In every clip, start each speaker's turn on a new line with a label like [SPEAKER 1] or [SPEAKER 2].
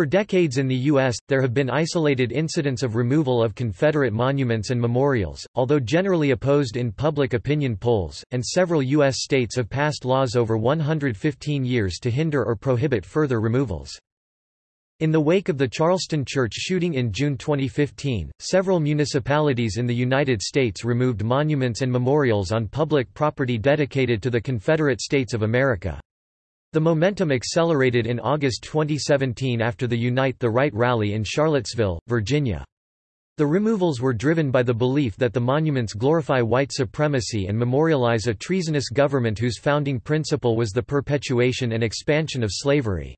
[SPEAKER 1] For decades in the U.S., there have been isolated incidents of removal of Confederate monuments and memorials, although generally opposed in public opinion polls, and several U.S. states have passed laws over 115 years to hinder or prohibit further removals. In the wake of the Charleston church shooting in June 2015, several municipalities in the United States removed monuments and memorials on public property dedicated to the Confederate States of America. The momentum accelerated in August 2017 after the Unite the Right rally in Charlottesville, Virginia. The removals were driven by the belief that the monuments glorify white supremacy and memorialize a treasonous government whose founding principle was the perpetuation and expansion of slavery.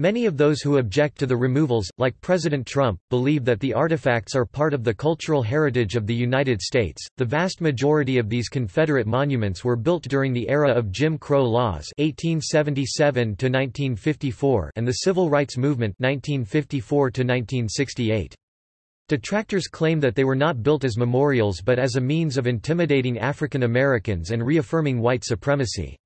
[SPEAKER 1] Many of those who object to the removals, like President Trump, believe that the artifacts are part of the cultural heritage of the United States. The vast majority of these Confederate monuments were built during the era of Jim Crow laws (1877 1954) and the Civil Rights Movement (1954 1968). Detractors claim that they were not built as memorials but as a means of intimidating African Americans and reaffirming white supremacy.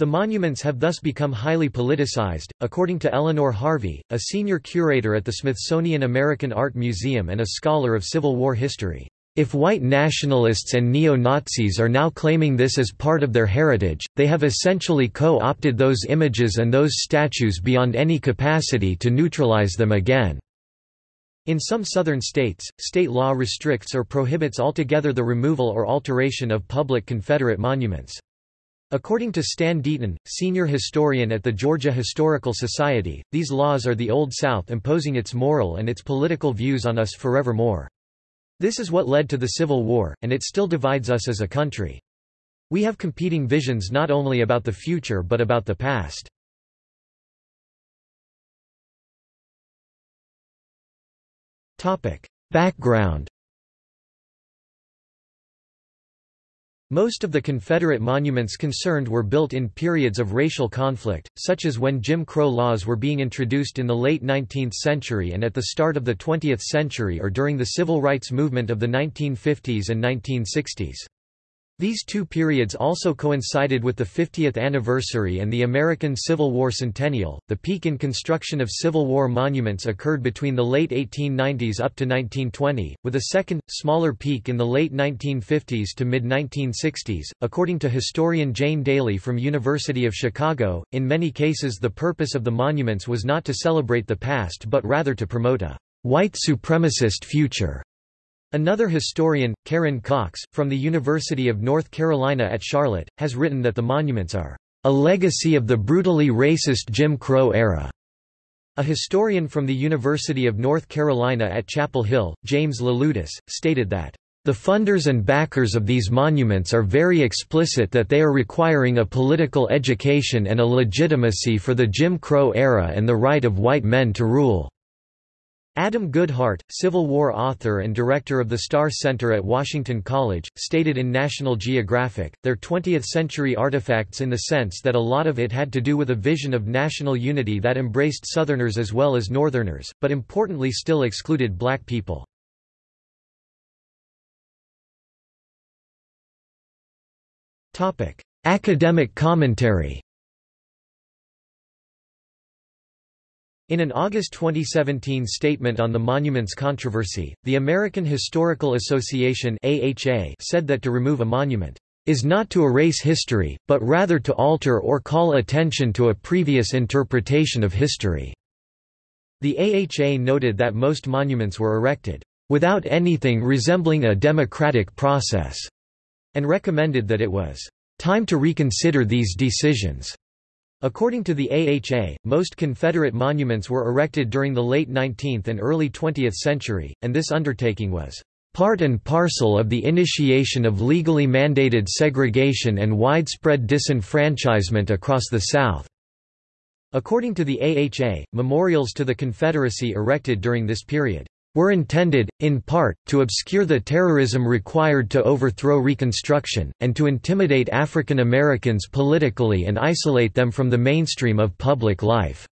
[SPEAKER 1] The monuments have thus become highly politicized, according to Eleanor Harvey, a senior curator at the Smithsonian American Art Museum and a scholar of Civil War history. If white nationalists and neo-Nazis are now claiming this as part of their heritage, they have essentially co-opted those images and those statues beyond any capacity to neutralize them again. In some southern states, state law restricts or prohibits altogether the removal or alteration of public Confederate monuments. According to Stan Deaton, senior historian at the Georgia Historical Society, these laws are the Old South imposing its moral and its political views on us forevermore. This is what led to the Civil War, and it still divides us as a country. We have competing visions not only about the future but about the past. Background Most of the Confederate monuments concerned were built in periods of racial conflict, such as when Jim Crow laws were being introduced in the late 19th century and at the start of the 20th century or during the civil rights movement of the 1950s and 1960s. These two periods also coincided with the 50th anniversary and the American Civil War centennial. The peak in construction of Civil War monuments occurred between the late 1890s up to 1920, with a second, smaller peak in the late 1950s to mid 1960s. According to historian Jane Dailey from University of Chicago, in many cases the purpose of the monuments was not to celebrate the past but rather to promote a white supremacist future. Another historian, Karen Cox, from the University of North Carolina at Charlotte, has written that the monuments are a legacy of the brutally racist Jim Crow era. A historian from the University of North Carolina at Chapel Hill, James Leloudis, stated that the funders and backers of these monuments are very explicit that they are requiring a political education and a legitimacy for the Jim Crow era and the right of white men to rule. Adam Goodheart, Civil War author and director of the Starr Center at Washington College, stated in National Geographic, their 20th-century artifacts in the sense that a lot of it had to do with a vision of national unity that embraced Southerners as well as Northerners, but importantly still excluded black people. Academic commentary In an August 2017 statement on the monuments controversy, the American Historical Association (AHA) said that to remove a monument is not to erase history, but rather to alter or call attention to a previous interpretation of history. The AHA noted that most monuments were erected without anything resembling a democratic process, and recommended that it was time to reconsider these decisions. According to the AHA, most Confederate monuments were erected during the late 19th and early 20th century, and this undertaking was part and parcel of the initiation of legally mandated segregation and widespread disenfranchisement across the South. According to the AHA, memorials to the Confederacy erected during this period were intended, in part, to obscure the terrorism required to overthrow Reconstruction, and to intimidate African Americans politically and isolate them from the mainstream of public life.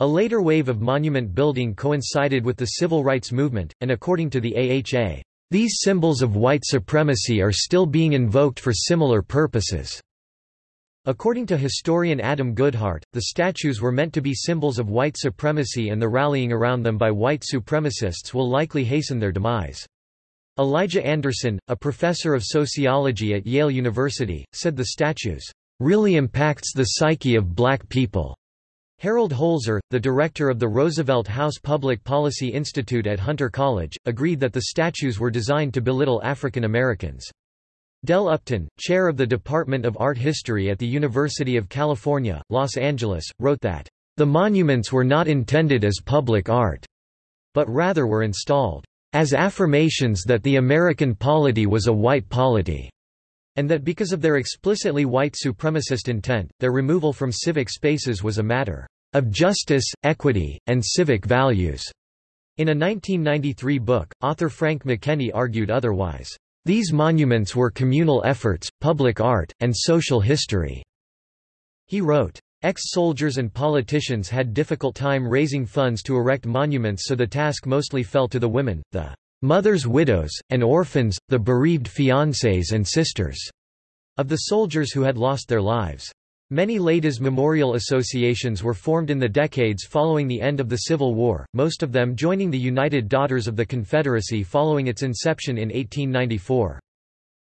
[SPEAKER 1] A later wave of monument building coincided with the civil rights movement, and according to the AHA, these symbols of white supremacy are still being invoked for similar purposes. According to historian Adam Goodheart, the statues were meant to be symbols of white supremacy and the rallying around them by white supremacists will likely hasten their demise. Elijah Anderson, a professor of sociology at Yale University, said the statues really impacts the psyche of black people. Harold Holzer, the director of the Roosevelt House Public Policy Institute at Hunter College, agreed that the statues were designed to belittle African Americans. Dell Upton, chair of the Department of Art History at the University of California, Los Angeles, wrote that, "...the monuments were not intended as public art, but rather were installed as affirmations that the American polity was a white polity." and that because of their explicitly white supremacist intent, their removal from civic spaces was a matter of justice, equity, and civic values. In a 1993 book, author Frank McKenney argued otherwise. These monuments were communal efforts, public art, and social history. He wrote, Ex-soldiers and politicians had difficult time raising funds to erect monuments so the task mostly fell to the women, the mothers widows, and orphans, the bereaved fiancés and sisters of the soldiers who had lost their lives. Many ladies' memorial associations were formed in the decades following the end of the Civil War, most of them joining the United Daughters of the Confederacy following its inception in 1894.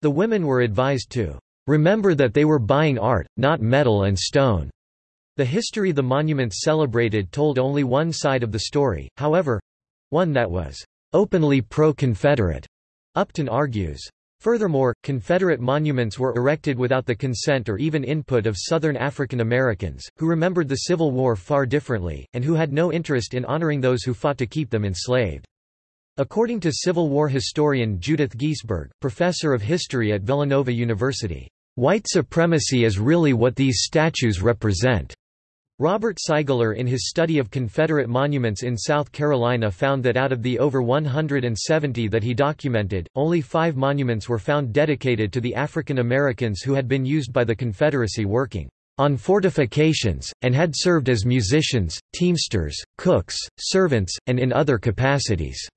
[SPEAKER 1] The women were advised to remember that they were buying art, not metal and stone. The history the monuments celebrated told only one side of the story, however—one that was openly pro-Confederate, Upton argues. Furthermore, Confederate monuments were erected without the consent or even input of Southern African Americans, who remembered the Civil War far differently, and who had no interest in honoring those who fought to keep them enslaved. According to Civil War historian Judith Giesberg, professor of history at Villanova University, "...white supremacy is really what these statues represent." Robert Seigler in his study of Confederate monuments in South Carolina found that out of the over 170 that he documented, only five monuments were found dedicated to the African Americans who had been used by the Confederacy working on fortifications, and had served as musicians, teamsters, cooks, servants, and in other capacities.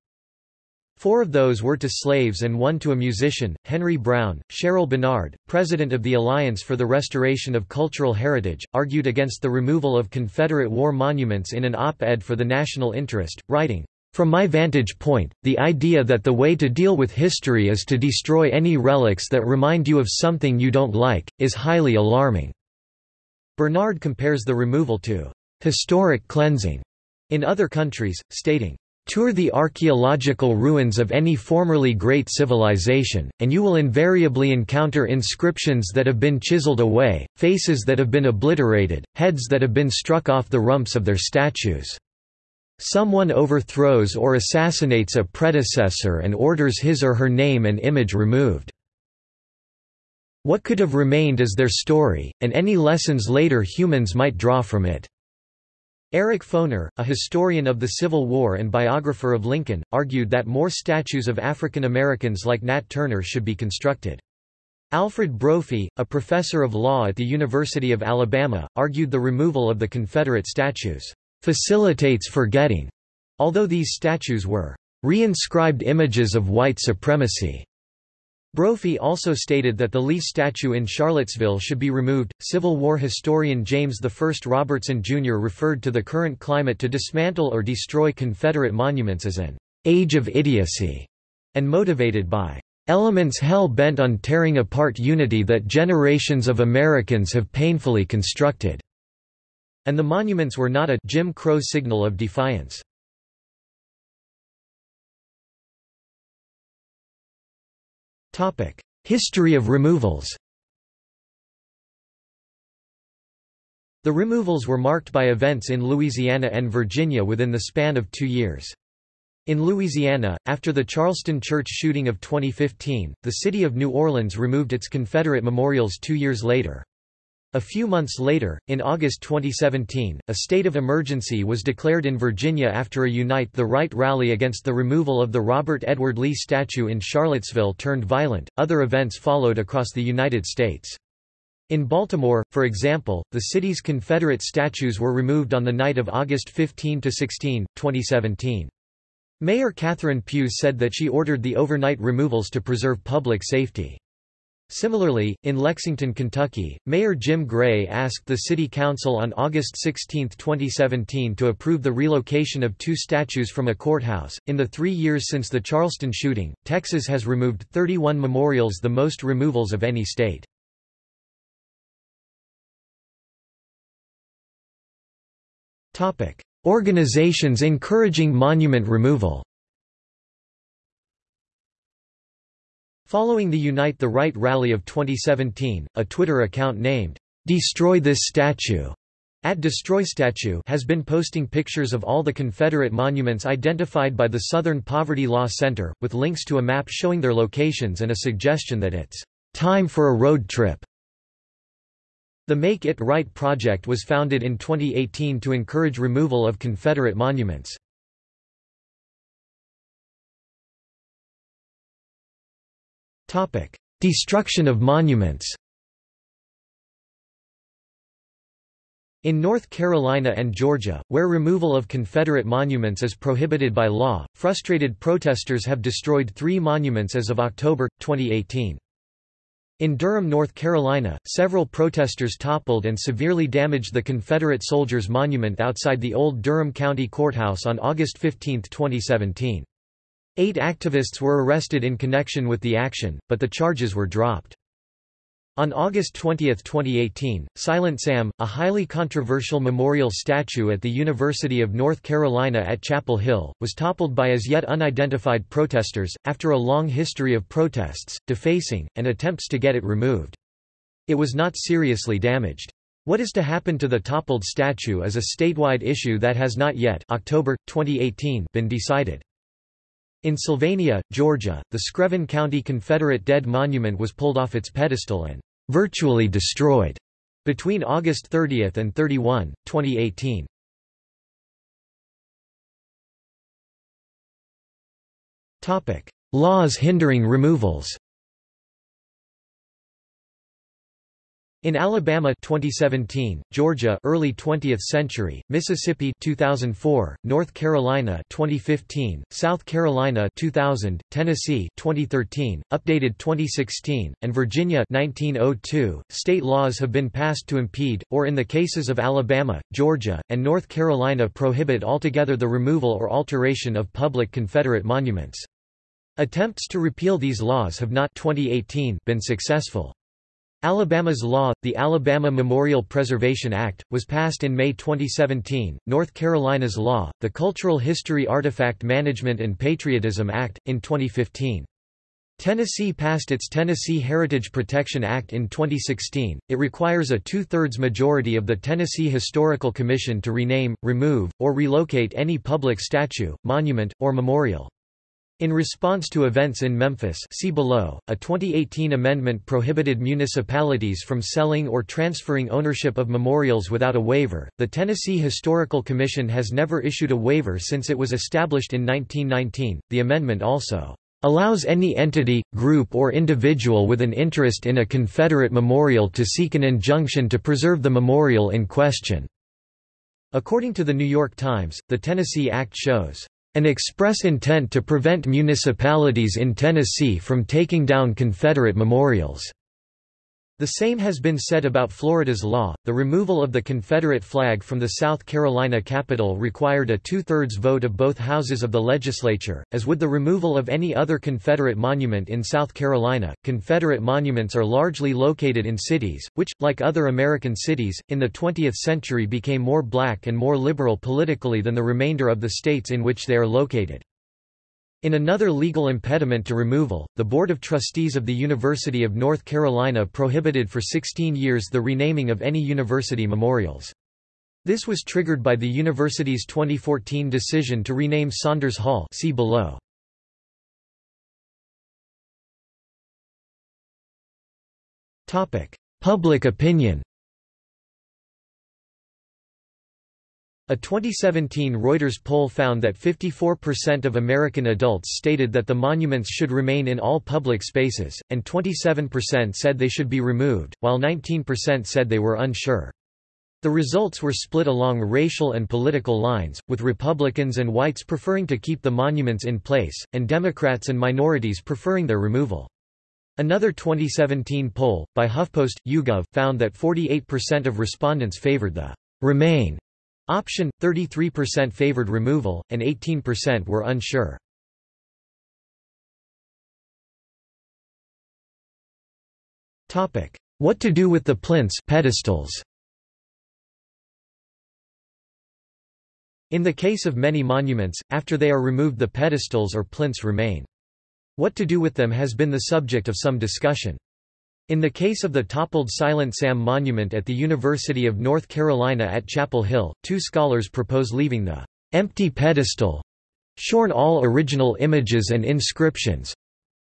[SPEAKER 1] Four of those were to slaves and one to a musician, Henry Brown. Cheryl Benard, president of the Alliance for the Restoration of Cultural Heritage, argued against the removal of Confederate war monuments in an op-ed for the National Interest, writing, From my vantage point, the idea that the way to deal with history is to destroy any relics that remind you of something you don't like, is highly alarming." Benard compares the removal to «historic cleansing» in other countries, stating, Tour the archaeological ruins of any formerly great civilization, and you will invariably encounter inscriptions that have been chiseled away, faces that have been obliterated, heads that have been struck off the rumps of their statues. Someone overthrows or assassinates a predecessor and orders his or her name and image removed. What could have remained is their story, and any lessons later humans might draw from it. Eric Foner, a historian of the Civil War and biographer of Lincoln, argued that more statues of African Americans like Nat Turner should be constructed. Alfred Brophy, a professor of law at the University of Alabama, argued the removal of the Confederate statues facilitates forgetting, although these statues were reinscribed images of white supremacy. Brophy also stated that the Lee statue in Charlottesville should be removed. Civil War historian James I Robertson Jr. referred to the current climate to dismantle or destroy Confederate monuments as an age of idiocy and motivated by elements hell bent on tearing apart unity that generations of Americans have painfully constructed. And the monuments were not a Jim Crow signal of defiance. History of removals The removals were marked by events in Louisiana and Virginia within the span of two years. In Louisiana, after the Charleston church shooting of 2015, the city of New Orleans removed its Confederate memorials two years later. A few months later, in August 2017, a state of emergency was declared in Virginia after a Unite the Right rally against the removal of the Robert Edward Lee statue in Charlottesville turned violent. Other events followed across the United States. In Baltimore, for example, the city's Confederate statues were removed on the night of August 15 to 16, 2017. Mayor Catherine Pugh said that she ordered the overnight removals to preserve public safety. Similarly, in Lexington, Kentucky, Mayor Jim Gray asked the City Council on August 16, 2017 to approve the relocation of two statues from a courthouse. In the three years since the Charleston shooting, Texas has removed 31 memorials the most removals of any state. Organizations encouraging monument removal Following the Unite the Right rally of 2017, a Twitter account named, Destroy This Statue at Destroy Statue has been posting pictures of all the Confederate monuments identified by the Southern Poverty Law Center, with links to a map showing their locations and a suggestion that it's time for a road trip. The Make It Right project was founded in 2018 to encourage removal of Confederate monuments. Destruction of monuments In North Carolina and Georgia, where removal of Confederate monuments is prohibited by law, frustrated protesters have destroyed three monuments as of October, 2018. In Durham, North Carolina, several protesters toppled and severely damaged the Confederate Soldiers Monument outside the old Durham County Courthouse on August 15, 2017. Eight activists were arrested in connection with the action, but the charges were dropped. On August 20, 2018, Silent Sam, a highly controversial memorial statue at the University of North Carolina at Chapel Hill, was toppled by as yet unidentified protesters, after a long history of protests, defacing, and attempts to get it removed. It was not seriously damaged. What is to happen to the toppled statue is a statewide issue that has not yet October, 2018 been decided. In Sylvania, Georgia, the Screven County Confederate Dead Monument was pulled off its pedestal and virtually destroyed between August 30 and 31, 2018. Laws hindering removals In Alabama 2017, Georgia early 20th century, Mississippi 2004, North Carolina 2015, South Carolina 2000, Tennessee 2013, updated 2016, and Virginia 1902, state laws have been passed to impede or in the cases of Alabama, Georgia, and North Carolina prohibit altogether the removal or alteration of public Confederate monuments. Attempts to repeal these laws have not 2018 been successful. Alabama's law, the Alabama Memorial Preservation Act, was passed in May 2017. North Carolina's law, the Cultural History Artifact Management and Patriotism Act, in 2015. Tennessee passed its Tennessee Heritage Protection Act in 2016. It requires a two-thirds majority of the Tennessee Historical Commission to rename, remove, or relocate any public statue, monument, or memorial. In response to events in Memphis see below, a 2018 amendment prohibited municipalities from selling or transferring ownership of memorials without a waiver. The Tennessee Historical Commission has never issued a waiver since it was established in 1919. The amendment also allows any entity, group or individual with an interest in a Confederate memorial to seek an injunction to preserve the memorial in question." According to the New York Times, the Tennessee Act shows an express intent to prevent municipalities in Tennessee from taking down Confederate memorials. The same has been said about Florida's law. The removal of the Confederate flag from the South Carolina Capitol required a two thirds vote of both houses of the legislature, as would the removal of any other Confederate monument in South Carolina. Confederate monuments are largely located in cities, which, like other American cities, in the 20th century became more black and more liberal politically than the remainder of the states in which they are located. In another legal impediment to removal, the Board of Trustees of the University of North Carolina prohibited for 16 years the renaming of any university memorials. This was triggered by the university's 2014 decision to rename Saunders Hall see below. Public opinion A 2017 Reuters poll found that 54% of American adults stated that the monuments should remain in all public spaces, and 27% said they should be removed, while 19% said they were unsure. The results were split along racial and political lines, with Republicans and whites preferring to keep the monuments in place, and Democrats and minorities preferring their removal. Another 2017 poll, by HuffPost, YouGov, found that 48% of respondents favored the «remain» option, 33% favored removal, and 18% were unsure. What to do with the plinths pedestals? In the case of many monuments, after they are removed the pedestals or plinths remain. What to do with them has been the subject of some discussion. In the case of the toppled Silent Sam monument at the University of North Carolina at Chapel Hill, two scholars propose leaving the empty pedestal shorn all original images and inscriptions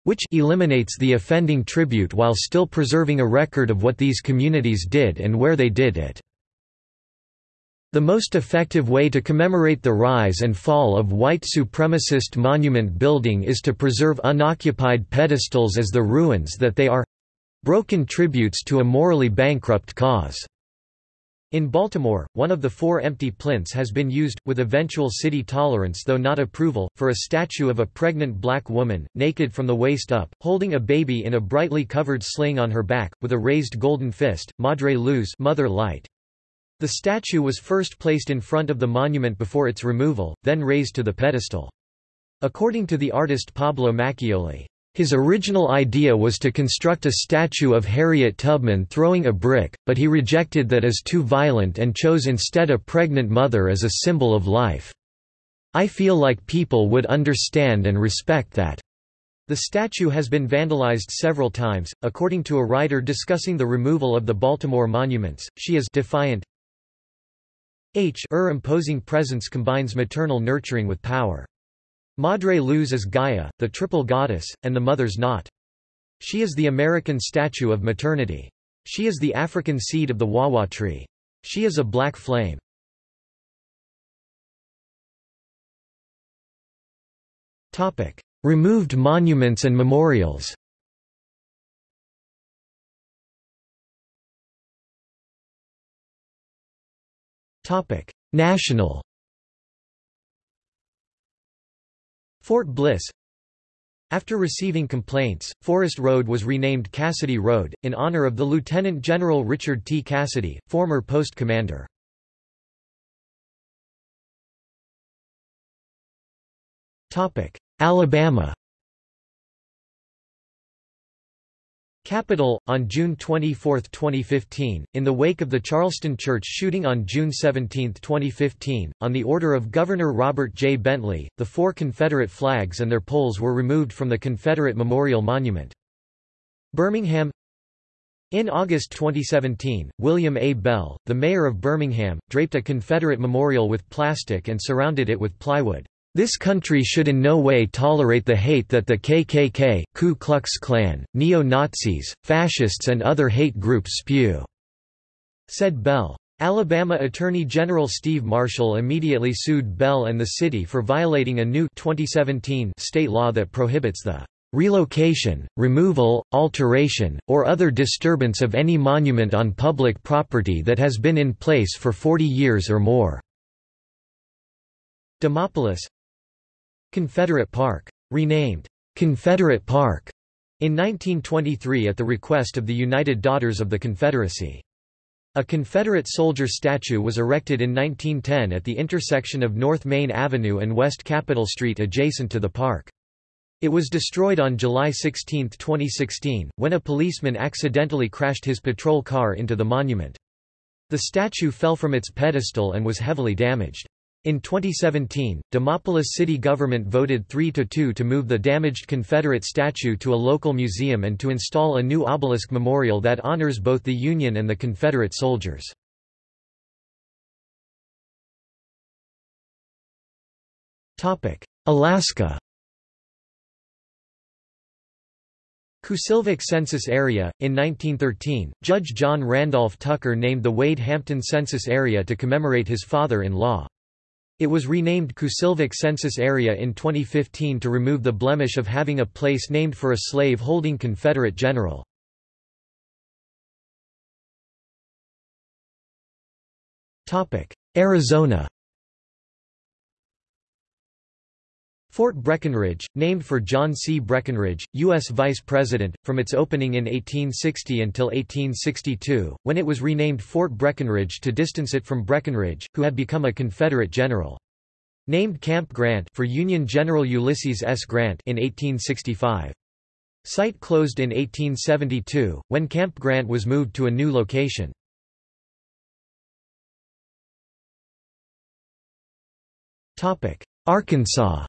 [SPEAKER 1] which eliminates the offending tribute while still preserving a record of what these communities did and where they did it. The most effective way to commemorate the rise and fall of white supremacist monument building is to preserve unoccupied pedestals as the ruins that they are—broken tributes to a morally bankrupt cause. In Baltimore, one of the four empty plinths has been used, with eventual city tolerance though not approval, for a statue of a pregnant black woman, naked from the waist up, holding a baby in a brightly covered sling on her back, with a raised golden fist, Madre Luz Mother Light. The statue was first placed in front of the monument before its removal, then raised to the pedestal. According to the artist Pablo Machioli, his original idea was to construct a statue of Harriet Tubman throwing a brick, but he rejected that as too violent and chose instead a pregnant mother as a symbol of life. I feel like people would understand and respect that. The statue has been vandalized several times. According to a writer discussing the removal of the Baltimore monuments, she is defiant, H er imposing presence combines maternal nurturing with power. Madre Luz is Gaia, the triple goddess, and the mother's knot. She is the American statue of maternity. She is the African seed of the wawa tree. She is a black flame. Topic: Removed monuments and memorials Topic: National. Fort Bliss. After receiving complaints, Forest Road was renamed Cassidy Road, in honor of the Lieutenant General Richard T. Cassidy, former post commander. Alabama Capitol, on June 24, 2015, in the wake of the Charleston Church shooting on June 17, 2015, on the order of Governor Robert J. Bentley, the four Confederate flags and their poles were removed from the Confederate Memorial Monument. Birmingham In August 2017, William A. Bell, the mayor of Birmingham, draped a Confederate memorial with plastic and surrounded it with plywood. This country should in no way tolerate the hate that the KKK, Ku Klux Klan, neo-Nazis, fascists and other hate groups spew," said Bell. Alabama Attorney General Steve Marshall immediately sued Bell and the city for violating a new 2017 state law that prohibits the relocation, removal, alteration, or other disturbance of any monument on public property that has been in place for 40 years or more." Demopolis Confederate Park. Renamed, Confederate Park, in 1923 at the request of the United Daughters of the Confederacy. A Confederate soldier statue was erected in 1910 at the intersection of North Main Avenue and West Capitol Street adjacent to the park. It was destroyed on July 16, 2016, when a policeman accidentally crashed his patrol car into the monument. The statue fell from its pedestal and was heavily damaged. In 2017, Demopolis city government voted 3–2 to move the damaged Confederate statue to a local museum and to install a new obelisk memorial that honors both the Union and the Confederate soldiers. Alaska Kusilvak Census Area. In 1913, Judge John Randolph Tucker named the Wade Hampton Census Area to commemorate his father-in-law. It was renamed Kusilvak Census Area in 2015 to remove the blemish of having a place named for a slave-holding Confederate general. Arizona Fort Breckinridge, named for John C. Breckinridge, U.S. Vice President, from its opening in 1860 until 1862, when it was renamed Fort Breckinridge to distance it from Breckinridge, who had become a Confederate general. Named Camp Grant for Union General Ulysses S. Grant in 1865. Site closed in 1872, when Camp Grant was moved to a new location. Arkansas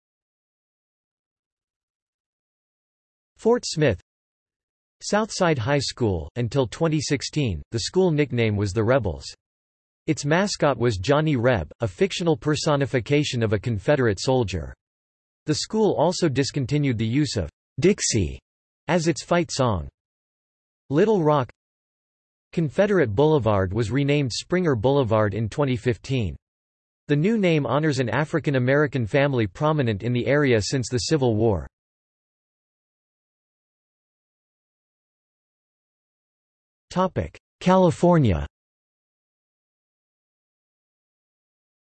[SPEAKER 1] Fort Smith Southside High School, until 2016, the school nickname was the Rebels. Its mascot was Johnny Reb, a fictional personification of a Confederate soldier. The school also discontinued the use of Dixie as its fight song. Little Rock Confederate Boulevard was renamed Springer Boulevard in 2015. The new name honors an African American family prominent in the area since the Civil War. California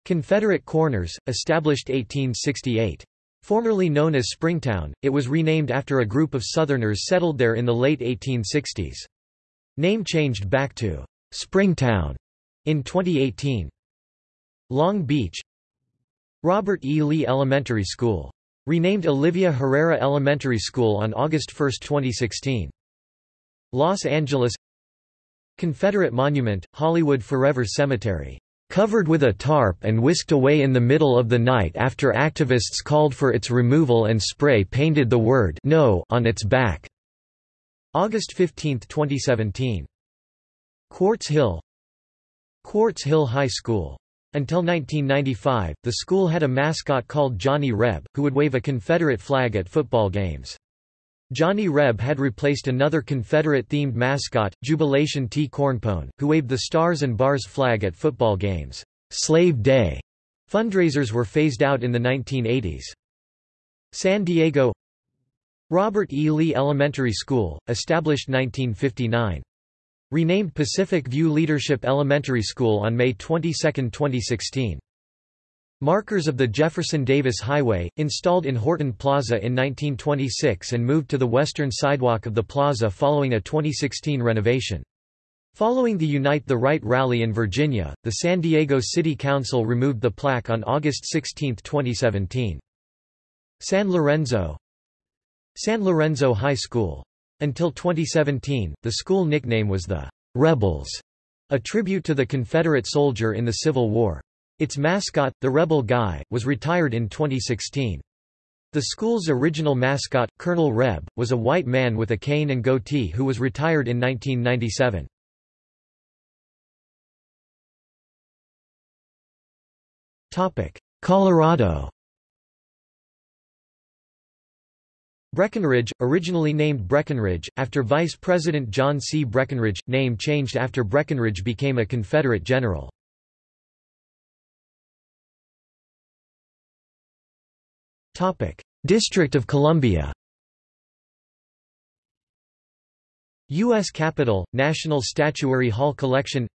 [SPEAKER 1] Confederate Corners, established 1868. Formerly known as Springtown, it was renamed after a group of Southerners settled there in the late 1860s. Name changed back to Springtown in 2018. Long Beach Robert E. Lee Elementary School. Renamed Olivia Herrera Elementary School on August 1, 2016. Los Angeles Confederate Monument, Hollywood Forever Cemetery. Covered with a tarp and whisked away in the middle of the night after activists called for its removal and spray-painted the word No on its back. August 15, 2017. Quartz Hill Quartz Hill High School. Until 1995, the school had a mascot called Johnny Reb, who would wave a Confederate flag at football games. Johnny Reb had replaced another Confederate-themed mascot, Jubilation T. Cornpone, who waved the Stars and Bars flag at football games. Slave Day fundraisers were phased out in the 1980s. San Diego Robert E. Lee Elementary School, established 1959. Renamed Pacific View Leadership Elementary School on May 22, 2016. Markers of the Jefferson Davis Highway, installed in Horton Plaza in 1926 and moved to the western sidewalk of the plaza following a 2016 renovation. Following the Unite the Right rally in Virginia, the San Diego City Council removed the plaque on August 16, 2017. San Lorenzo San Lorenzo High School. Until 2017, the school nickname was the Rebels, a tribute to the Confederate soldier in the Civil War. Its mascot, the Rebel Guy, was retired in 2016. The school's original mascot, Colonel Reb, was a white man with a cane and goatee who was retired in 1997. Colorado Breckenridge, originally named Breckinridge, after Vice President John C. Breckinridge, name changed after Breckinridge became a Confederate general. District of Columbia U.S. Capitol, National Statuary Hall Collection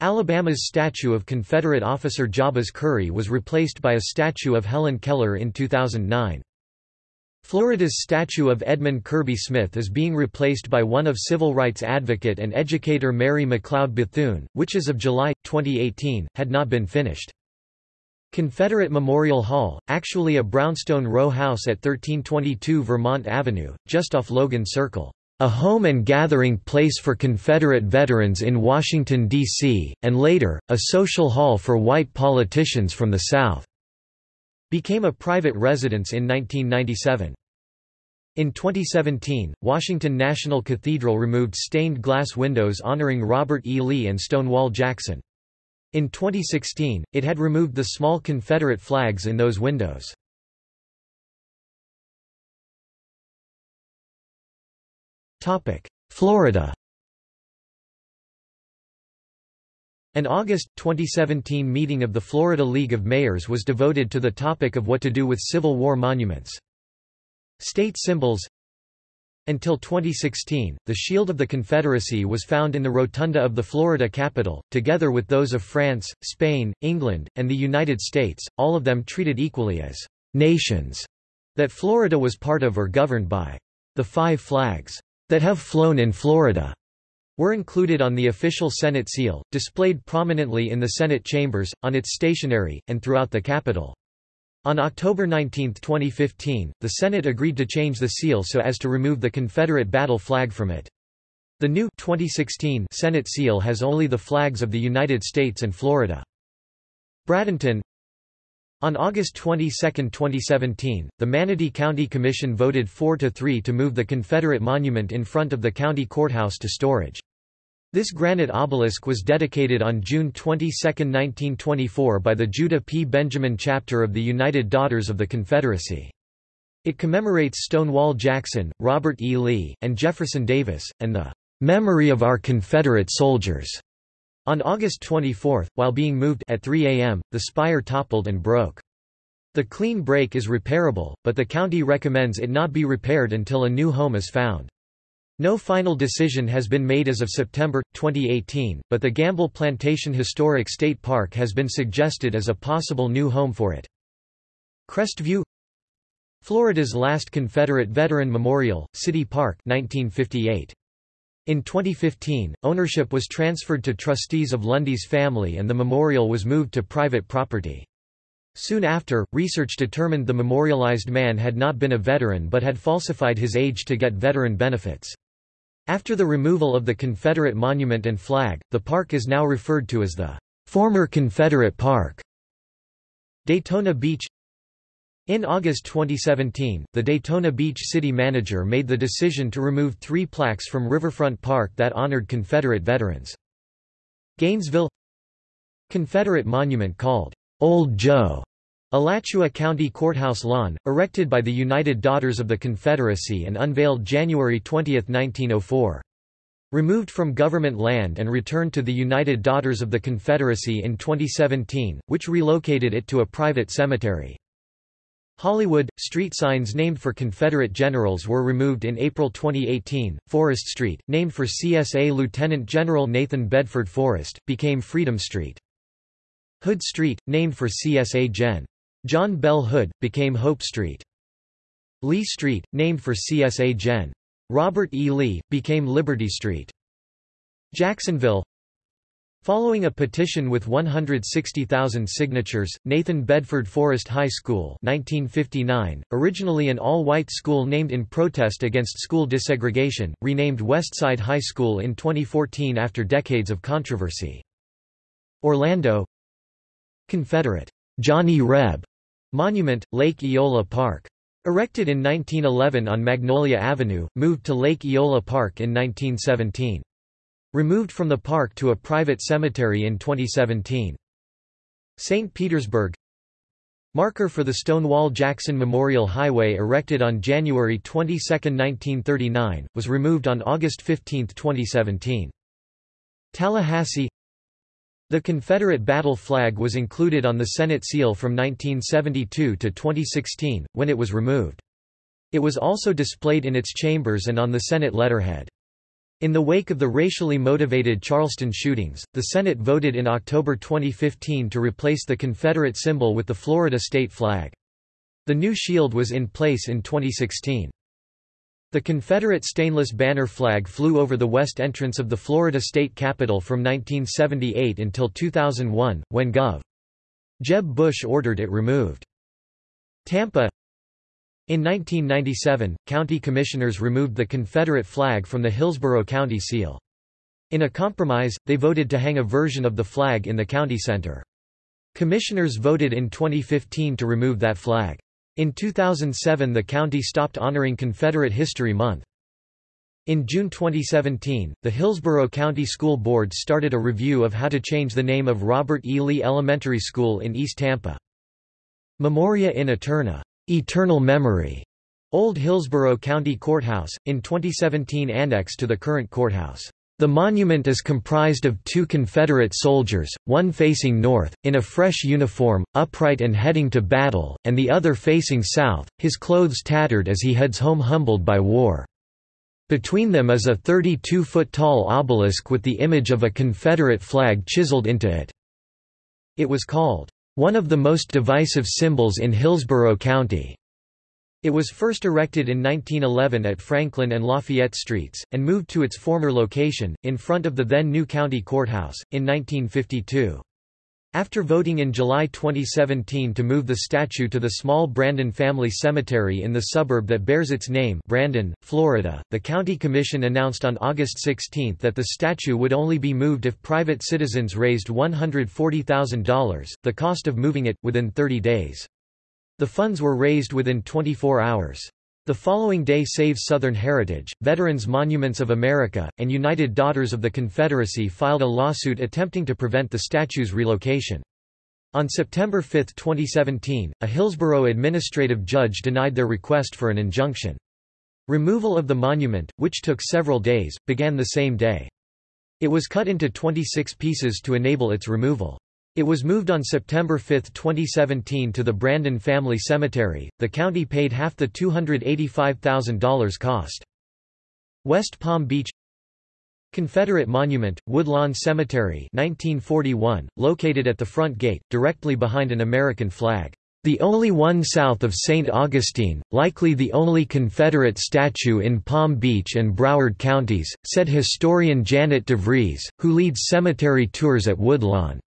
[SPEAKER 1] Alabama's statue of Confederate officer Jabez Curry was replaced by a statue of Helen Keller in 2009. Florida's statue of Edmund Kirby Smith is being replaced by one of civil rights advocate and educator Mary McLeod Bethune, which as of July, 2018, had not been finished. Confederate Memorial Hall, actually a brownstone row house at 1322 Vermont Avenue, just off Logan Circle. A home and gathering place for Confederate veterans in Washington, D.C., and later, a social hall for white politicians from the South. Became a private residence in 1997. In 2017, Washington National Cathedral removed stained glass windows honoring Robert E. Lee and Stonewall Jackson. In 2016, it had removed the small Confederate flags in those windows. Florida An August, 2017 meeting of the Florida League of Mayors was devoted to the topic of what to do with Civil War monuments. State symbols until 2016, the Shield of the Confederacy was found in the rotunda of the Florida Capitol, together with those of France, Spain, England, and the United States, all of them treated equally as nations that Florida was part of or governed by. The five flags that have flown in Florida were included on the official Senate seal, displayed prominently in the Senate chambers, on its stationery, and throughout the Capitol. On October 19, 2015, the Senate agreed to change the seal so as to remove the Confederate battle flag from it. The new 2016 Senate seal has only the flags of the United States and Florida. Bradenton on August 22, 2017, the Manatee County Commission voted 4–3 to move the Confederate monument in front of the county courthouse to storage. This granite obelisk was dedicated on June 22, 1924 by the Judah P. Benjamin chapter of the United Daughters of the Confederacy. It commemorates Stonewall Jackson, Robert E. Lee, and Jefferson Davis, and the "...memory of our Confederate soldiers." On August 24, while being moved at 3 a.m., the spire toppled and broke. The clean break is repairable, but the county recommends it not be repaired until a new home is found. No final decision has been made as of September, 2018, but the Gamble Plantation Historic State Park has been suggested as a possible new home for it. Crestview Florida's last Confederate Veteran Memorial, City Park 1958. In 2015, ownership was transferred to trustees of Lundy's family and the memorial was moved to private property. Soon after, research determined the memorialized man had not been a veteran but had falsified his age to get veteran benefits. After the removal of the Confederate monument and flag, the park is now referred to as the former Confederate Park. Daytona Beach in August 2017, the Daytona Beach city manager made the decision to remove three plaques from Riverfront Park that honored Confederate veterans. Gainesville Confederate monument called Old Joe Alachua County Courthouse lawn, erected by the United Daughters of the Confederacy and unveiled January 20, 1904. Removed from government land and returned to the United Daughters of the Confederacy in 2017, which relocated it to a private cemetery. Hollywood, street signs named for Confederate generals were removed in April 2018. Forrest Street, named for CSA Lieutenant General Nathan Bedford Forrest, became Freedom Street. Hood Street, named for CSA Gen. John Bell Hood, became Hope Street. Lee Street, named for CSA Gen. Robert E. Lee, became Liberty Street. Jacksonville, Following a petition with 160,000 signatures, Nathan Bedford Forrest High School 1959, originally an all-white school named in protest against school desegregation, renamed Westside High School in 2014 after decades of controversy. Orlando Confederate Johnny Reb Monument, Lake Eola Park. Erected in 1911 on Magnolia Avenue, moved to Lake Eola Park in 1917. Removed from the park to a private cemetery in 2017. St. Petersburg Marker for the Stonewall Jackson Memorial Highway erected on January 22, 1939, was removed on August 15, 2017. Tallahassee The Confederate battle flag was included on the Senate seal from 1972 to 2016, when it was removed. It was also displayed in its chambers and on the Senate letterhead. In the wake of the racially motivated Charleston shootings, the Senate voted in October 2015 to replace the Confederate symbol with the Florida state flag. The new shield was in place in 2016. The Confederate stainless banner flag flew over the west entrance of the Florida state capitol from 1978 until 2001, when Gov. Jeb Bush ordered it removed. Tampa in 1997, county commissioners removed the Confederate flag from the Hillsborough County seal. In a compromise, they voted to hang a version of the flag in the county center. Commissioners voted in 2015 to remove that flag. In 2007 the county stopped honoring Confederate History Month. In June 2017, the Hillsborough County School Board started a review of how to change the name of Robert E. Lee Elementary School in East Tampa. Memoria in Eterna Eternal Memory, Old Hillsborough County Courthouse, in 2017 annex to the current courthouse. The monument is comprised of two Confederate soldiers, one facing north, in a fresh uniform, upright and heading to battle, and the other facing south, his clothes tattered as he heads home humbled by war. Between them is a 32-foot-tall obelisk with the image of a Confederate flag chiseled into it. It was called, one of the most divisive symbols in Hillsborough County. It was first erected in 1911 at Franklin and Lafayette Streets, and moved to its former location, in front of the then new county courthouse, in 1952. After voting in July 2017 to move the statue to the small Brandon Family Cemetery in the suburb that bears its name Brandon, Florida, the County Commission announced on August 16 that the statue would only be moved if private citizens raised $140,000, the cost of moving it, within 30 days. The funds were raised within 24 hours. The following day Save Southern Heritage, Veterans Monuments of America, and United Daughters of the Confederacy filed a lawsuit attempting to prevent the statue's relocation. On September 5, 2017, a Hillsborough administrative judge denied their request for an injunction. Removal of the monument, which took several days, began the same day. It was cut into 26 pieces to enable its removal. It was moved on September 5, 2017 to the Brandon Family Cemetery. The county paid half the $285,000 cost. West Palm Beach Confederate Monument, Woodlawn Cemetery 1941, located at the front gate, directly behind an American flag. The only one south of St. Augustine, likely the only Confederate statue in Palm Beach and Broward counties, said historian Janet DeVries, who leads cemetery tours at Woodlawn.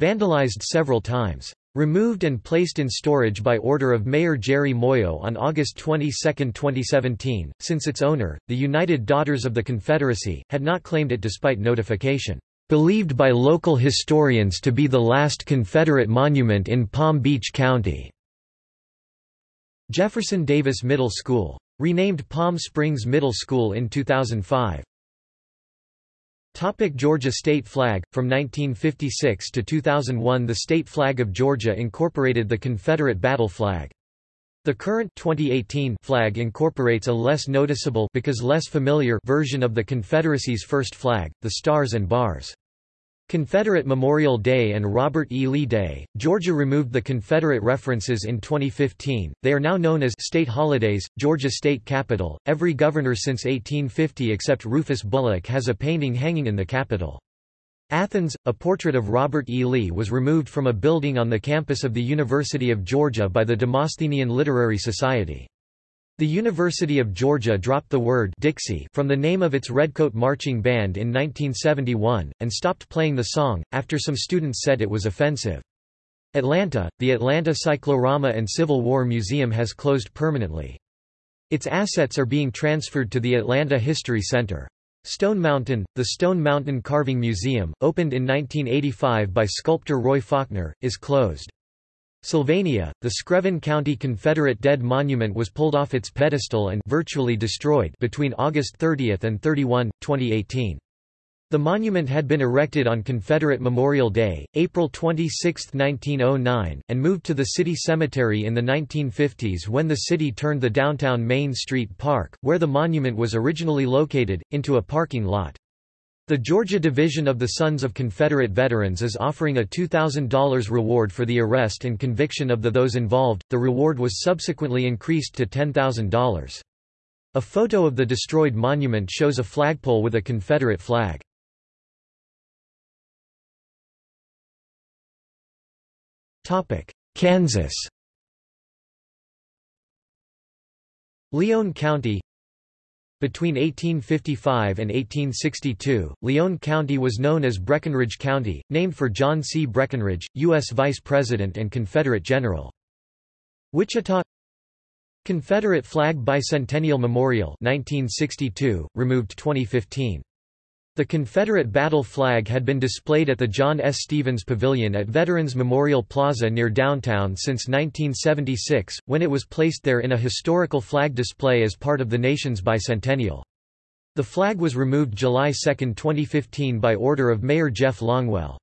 [SPEAKER 1] Vandalized several times. Removed and placed in storage by order of Mayor Jeri Muoio on August 22, 2017, since its owner, the United Daughters of the Confederacy, had not claimed it despite notification. Believed by local historians to be the last Confederate monument in Palm Beach County. Jefferson Davis Middle School. Renamed Palm Springs Middle School in 2005. Topic Georgia state flag From 1956 to 2001 the state flag of Georgia incorporated the Confederate battle flag. The current 2018 flag incorporates a less noticeable because less familiar version of the Confederacy's first flag, the stars and bars. Confederate Memorial Day and Robert E. Lee Day, Georgia removed the Confederate references in 2015. They are now known as state holidays. Georgia State Capitol. Every governor since 1850 except Rufus Bullock has a painting hanging in the Capitol. Athens, a portrait of Robert E. Lee was removed from a building on the campus of the University of Georgia by the Demosthenian Literary Society. The University of Georgia dropped the word Dixie from the name of its Redcoat Marching Band in 1971, and stopped playing the song, after some students said it was offensive. Atlanta, the Atlanta Cyclorama and Civil War Museum has closed permanently. Its assets are being transferred to the Atlanta History Center. Stone Mountain, the Stone Mountain Carving Museum, opened in 1985 by sculptor Roy Faulkner, is closed. Sylvania, the Screven County Confederate Dead Monument was pulled off its pedestal and virtually destroyed between August 30 and 31, 2018. The monument had been erected on Confederate Memorial Day, April 26, 1909, and moved to the city cemetery in the 1950s when the city turned the downtown Main Street Park, where the monument was originally located, into a parking lot. The Georgia Division of the Sons of Confederate Veterans is offering a $2,000 reward for the arrest and conviction of the those involved. The reward was subsequently increased to $10,000. A photo of the destroyed monument shows a flagpole with a Confederate flag. Topic: Kansas. Lyon County between 1855 and 1862, Lyon County was known as Breckinridge County, named for John C. Breckinridge, U.S. Vice President and Confederate General. Wichita Confederate Flag Bicentennial Memorial 1962, removed 2015. The Confederate battle flag had been displayed at the John S. Stevens Pavilion at Veterans Memorial Plaza near downtown since 1976, when it was placed there in a historical flag display as part of the nation's bicentennial. The flag was removed July 2, 2015 by order of Mayor Jeff Longwell.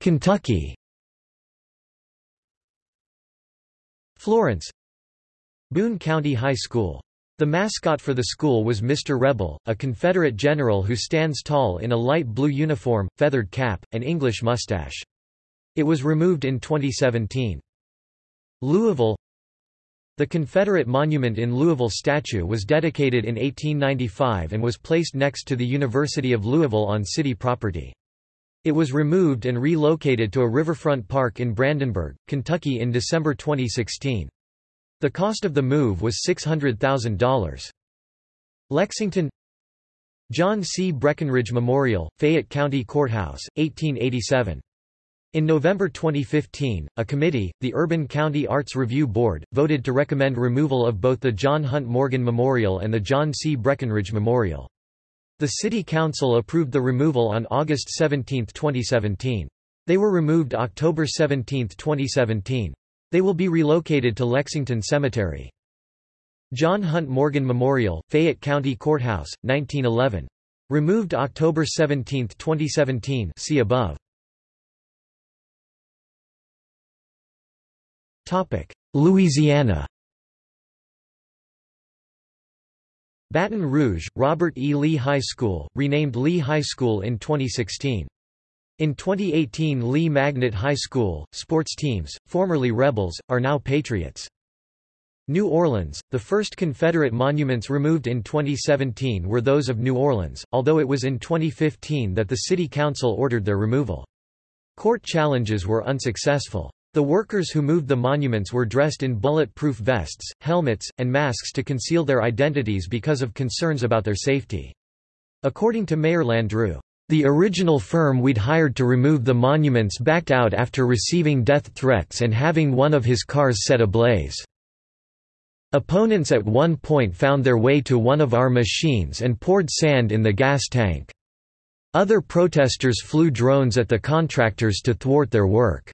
[SPEAKER 1] Kentucky Florence Boone County High School. The mascot for the school was Mr. Rebel, a Confederate general who stands tall in a light blue uniform, feathered cap, and English mustache. It was removed in 2017. Louisville The Confederate Monument in Louisville statue was dedicated in 1895 and was placed next to the University of Louisville on city property. It was removed and relocated to a riverfront park in Brandenburg, Kentucky in December 2016. The cost of the move was $600,000. Lexington John C. Breckinridge Memorial, Fayette County Courthouse, 1887. In November 2015, a committee, the Urban County Arts Review Board, voted to recommend removal of both the John Hunt Morgan Memorial and the John C. Breckinridge Memorial. The City Council approved the removal on August 17, 2017. They were removed October 17, 2017. They will be relocated to Lexington Cemetery. John Hunt Morgan Memorial, Fayette County Courthouse, 1911. Removed October 17, 2017 see above. Louisiana Baton Rouge, Robert E. Lee High School, renamed Lee High School in 2016. In 2018 Lee Magnet High School, sports teams, formerly Rebels, are now Patriots. New Orleans, the first Confederate monuments removed in 2017 were those of New Orleans, although it was in 2015 that the City Council ordered their removal. Court challenges were unsuccessful. The workers who moved the monuments were dressed in bullet-proof vests, helmets, and masks to conceal their identities because of concerns about their safety. According to Mayor Landrieu, the original firm we'd hired to remove the monuments backed out after receiving death threats and having one of his cars set ablaze. Opponents at one point found their way to one of our machines and poured sand in the gas tank. Other protesters flew drones at the contractors to thwart their work.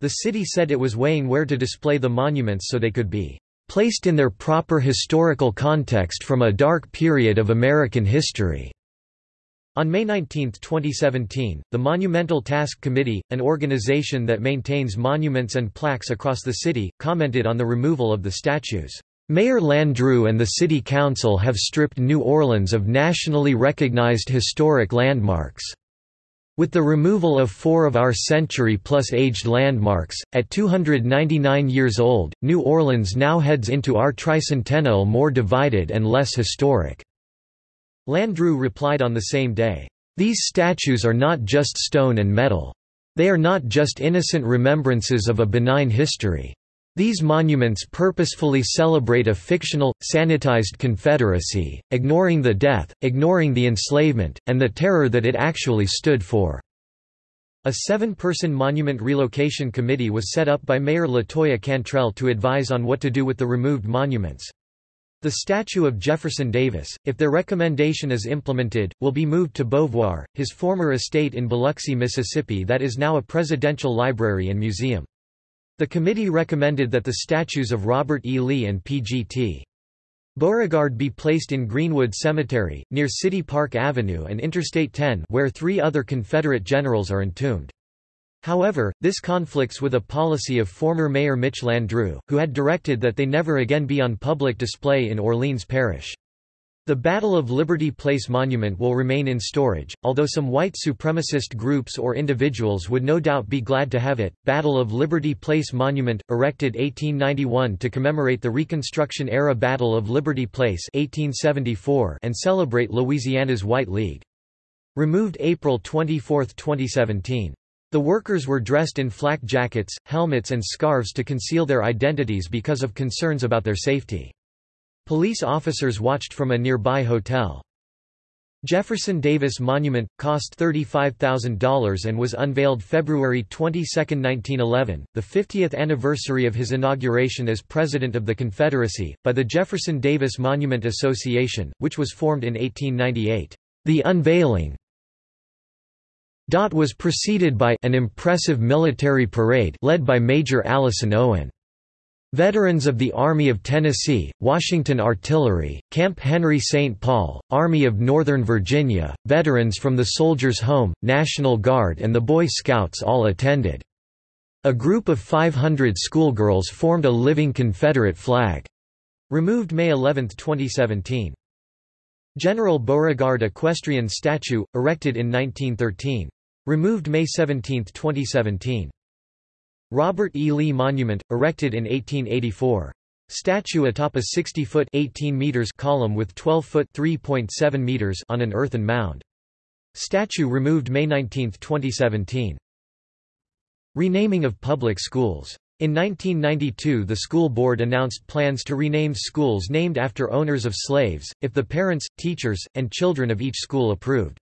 [SPEAKER 1] The city said it was weighing where to display the monuments so they could be placed in their proper historical context from a dark period of American history. On May 19, 2017, the Monumental Task Committee, an organization that maintains monuments and plaques across the city, commented on the removal of the statues. Mayor Landrieu and the City Council have stripped New Orleans of nationally recognized historic landmarks. With the removal of four of our century-plus aged landmarks, at 299 years old, New Orleans now heads into our tricentennial more divided and less historic. Landrieu replied on the same day, "...these statues are not just stone and metal. They are not just innocent remembrances of a benign history. These monuments purposefully celebrate a fictional, sanitized Confederacy, ignoring the death, ignoring the enslavement, and the terror that it actually stood for." A seven-person monument relocation committee was set up by Mayor Latoya Cantrell to advise on what to do with the removed monuments. The statue of Jefferson Davis, if their recommendation is implemented, will be moved to Beauvoir, his former estate in Biloxi, Mississippi that is now a presidential library and museum. The committee recommended that the statues of Robert E. Lee and P.G.T. Beauregard be placed in Greenwood Cemetery, near City Park Avenue and Interstate 10 where three other Confederate generals are entombed. However, this conflicts with a policy of former Mayor Mitch Landrieu, who had directed that they never again be on public display in Orleans Parish. The Battle of Liberty Place monument will remain in storage, although some white supremacist groups or individuals would no doubt be glad to have it. Battle of Liberty Place monument, erected 1891 to commemorate the Reconstruction-era Battle of Liberty Place 1874 and celebrate Louisiana's White League. Removed April 24, 2017. The workers were dressed in flak jackets, helmets and scarves to conceal their identities because of concerns about their safety. Police officers watched from a nearby hotel. Jefferson Davis Monument, cost $35,000 and was unveiled February 22, 1911, the 50th anniversary of his inauguration as President of the Confederacy, by the Jefferson Davis Monument Association, which was formed in 1898. The unveiling was preceded by an impressive military parade led by Major Allison Owen. Veterans of the Army of Tennessee, Washington Artillery, Camp Henry St. Paul, Army of Northern Virginia, veterans from the Soldiers' Home, National Guard and the Boy Scouts all attended. A group of 500 schoolgirls formed a living Confederate flag. Removed May 11, 2017. General Beauregard equestrian statue, erected in 1913. Removed May 17, 2017. Robert E. Lee Monument, erected in 1884. Statue atop a 60-foot (18 meters) column with 12-foot (3.7 meters) on an earthen mound. Statue removed May 19, 2017. Renaming of public schools. In 1992 the school board announced plans to rename schools named after owners of slaves, if the parents, teachers, and children of each school approved.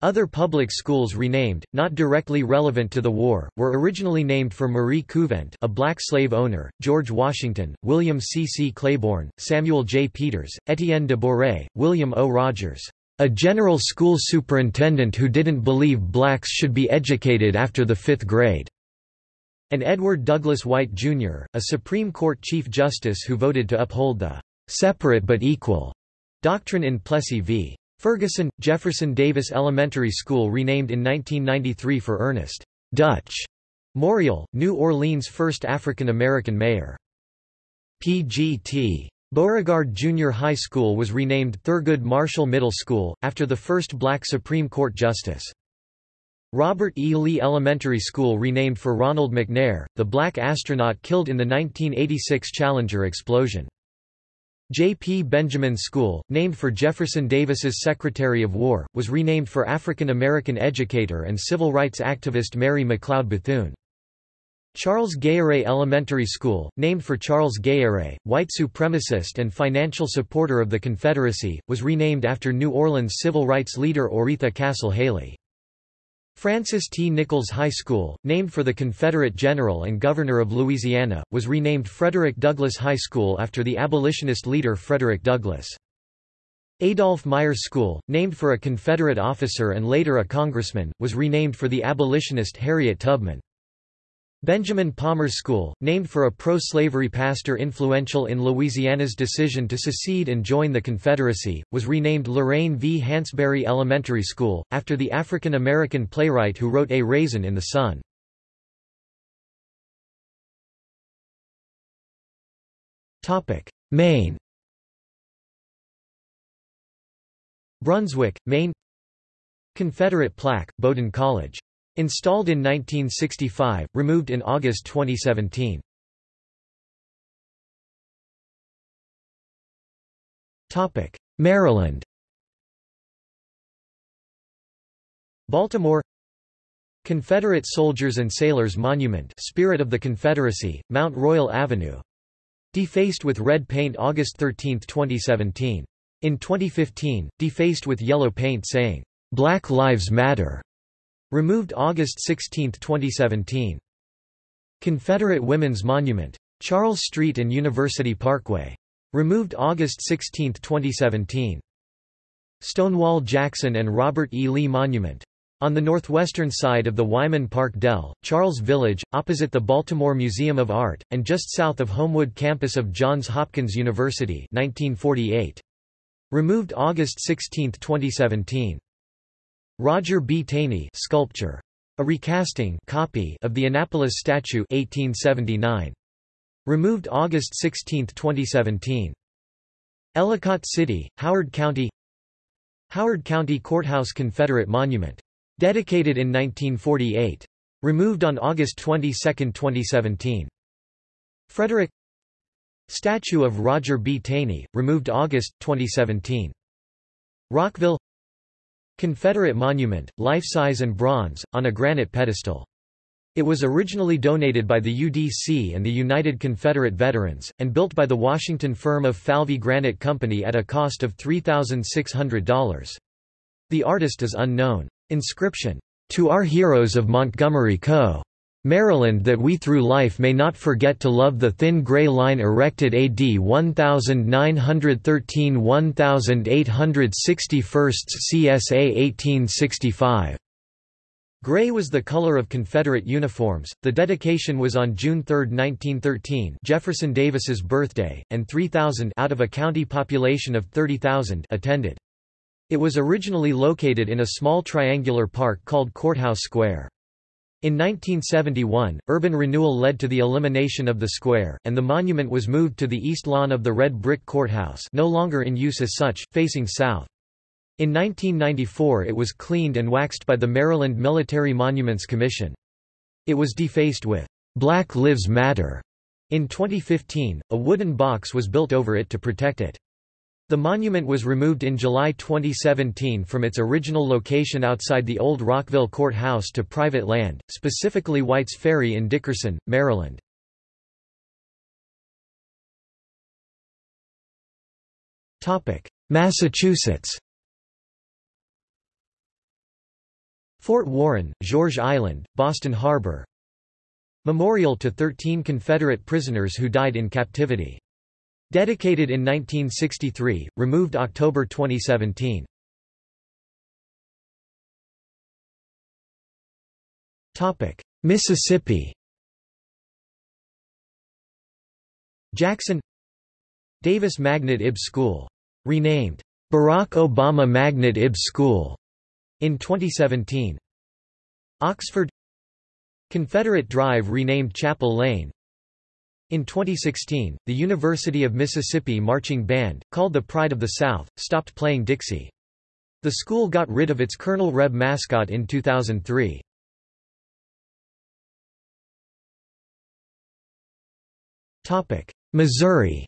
[SPEAKER 1] Other public schools renamed, not directly relevant to the war, were originally named for Marie Couvent a black slave owner, George Washington, William C. C. Claiborne, Samuel J. Peters, Etienne de Boré, William O. Rogers, a general school superintendent who didn't believe blacks should be educated after the fifth grade, and Edward Douglas White, Jr., a Supreme Court Chief Justice who voted to uphold the separate but equal doctrine in Plessy v. Ferguson, Jefferson Davis Elementary School renamed in 1993 for Ernest Dutch Morial, New Orleans' first African-American mayor. PGT. Beauregard Junior High School was renamed Thurgood Marshall Middle School, after the first black Supreme Court justice. Robert E. Lee Elementary School renamed for Ronald McNair, the black astronaut killed in the 1986 Challenger explosion. J. P. Benjamin School, named for Jefferson Davis's Secretary of War, was renamed for African-American educator and civil rights activist Mary McLeod Bethune. Charles Gayarré Elementary School, named for Charles Gayarré, white supremacist and financial supporter of the Confederacy, was renamed after New Orleans civil rights leader Oretha Castle Haley. Francis T. Nichols High School, named for the Confederate general and governor of Louisiana, was renamed Frederick Douglass High School after the abolitionist leader Frederick Douglass. Adolph Myers School, named for a Confederate officer and later a congressman, was renamed for the abolitionist Harriet Tubman. Benjamin Palmer School, named for a pro-slavery pastor influential in Louisiana's decision to secede and join the Confederacy, was renamed Lorraine V. Hansberry Elementary School, after the African-American playwright who wrote A Raisin in the Sun. Maine Brunswick, Maine Confederate plaque, Bowdoin College Installed in 1965, removed in August 2017. Maryland Baltimore Confederate Soldiers and Sailors Monument Spirit of the Confederacy, Mount Royal Avenue. Defaced with red paint August 13, 2017. In 2015, defaced with yellow paint saying, "'Black Lives Matter' Removed August 16, 2017. Confederate Women's Monument. Charles Street and University Parkway. Removed August 16, 2017. Stonewall Jackson and Robert E. Lee Monument. On the northwestern side of the Wyman Park Dell, Charles Village, opposite the Baltimore Museum of Art, and just south of Homewood campus of Johns Hopkins University 1948. Removed August 16, 2017. Roger B. Taney sculpture. A recasting copy of the Annapolis statue 1879. Removed August 16, 2017. Ellicott City, Howard County Howard County Courthouse Confederate Monument. Dedicated in 1948. Removed on August 22, 2017. Frederick Statue of Roger B. Taney, removed August, 2017. Rockville Confederate monument, life-size and bronze, on a granite pedestal. It was originally donated by the UDC and the United Confederate Veterans, and built by the Washington firm of Falvey Granite Company at a cost of $3,600. The artist is unknown. Inscription, "To our heroes of Montgomery Co. Maryland that we through life may not forget to love the thin gray line erected AD 1913–1861 CSA 1865. Gray was the color of Confederate uniforms. The dedication was on June 3, 1913, Jefferson Davis's birthday, and 3,000 out of a county population of 30,000 attended. It was originally located in a small triangular park called Courthouse Square. In 1971, urban renewal led to the elimination of the square, and the monument was moved to the east lawn of the red brick courthouse no longer in use as such, facing south. In 1994 it was cleaned and waxed by the Maryland Military Monuments Commission. It was defaced with "'Black Lives Matter' In 2015, a wooden box was built over it to protect it. The monument was removed in July 2017 from its original location outside the old Rockville Courthouse to private land, specifically White's Ferry in Dickerson, Maryland. Massachusetts Fort Warren, George Island, Boston Harbor Memorial to 13 Confederate prisoners who died in captivity. Dedicated in 1963, removed October 2017. Mississippi Jackson Davis Magnet Ibbs School. Renamed, Barack Obama Magnet Ibbs School, in 2017. Oxford Confederate Drive renamed Chapel Lane In 2016, the University of Mississippi Marching Band, called the Pride of the South, stopped playing Dixie. The school got rid of its Colonel Reb mascot in 2003. Missouri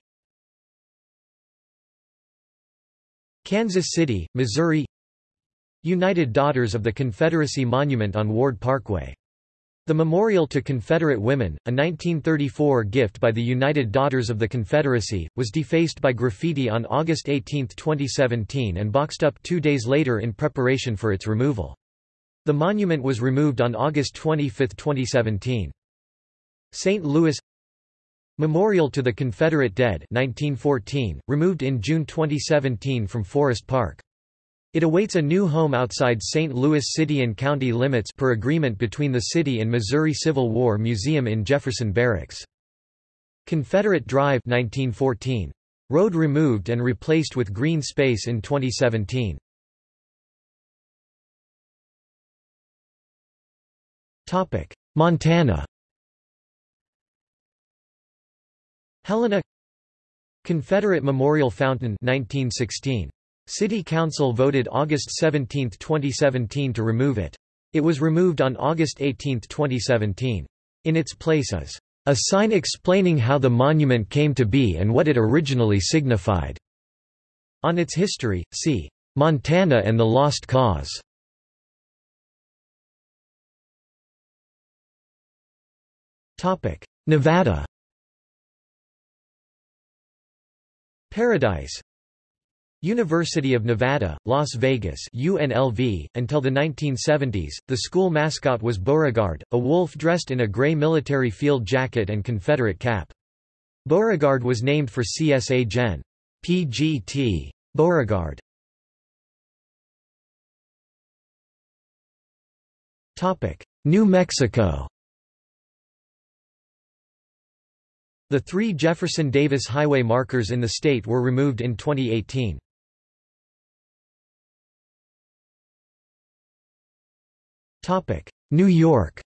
[SPEAKER 1] Kansas City, Missouri United Daughters of the Confederacy Monument on Ward Parkway the Memorial to Confederate Women, a 1934 gift by the United Daughters of the Confederacy, was defaced by graffiti on August 18, 2017 and boxed up two days later in preparation for its removal. The monument was removed on August 25, 2017. St. Louis Memorial to the Confederate Dead 1914, removed in June 2017 from Forest Park. It awaits a new home outside St. Louis city and county limits per agreement between the city and Missouri Civil War Museum in Jefferson Barracks. Confederate Drive 1914. Road removed and replaced with green space in 2017. Topic: Montana Helena Confederate Memorial Fountain 1916 City Council voted August 17, 2017 to remove it. It was removed on August 18, 2017. In its place is a sign explaining how the monument came to be and what it originally signified. On its history, see Montana and the Lost Cause. Nevada Paradise University of Nevada, Las Vegas UNLV. .Until the 1970s, the school mascot was Beauregard, a wolf dressed in a gray military field jacket and Confederate cap. Beauregard was named for CSA Gen. PGT. Beauregard. New Mexico The three Jefferson Davis Highway markers in the state were removed in 2018. New York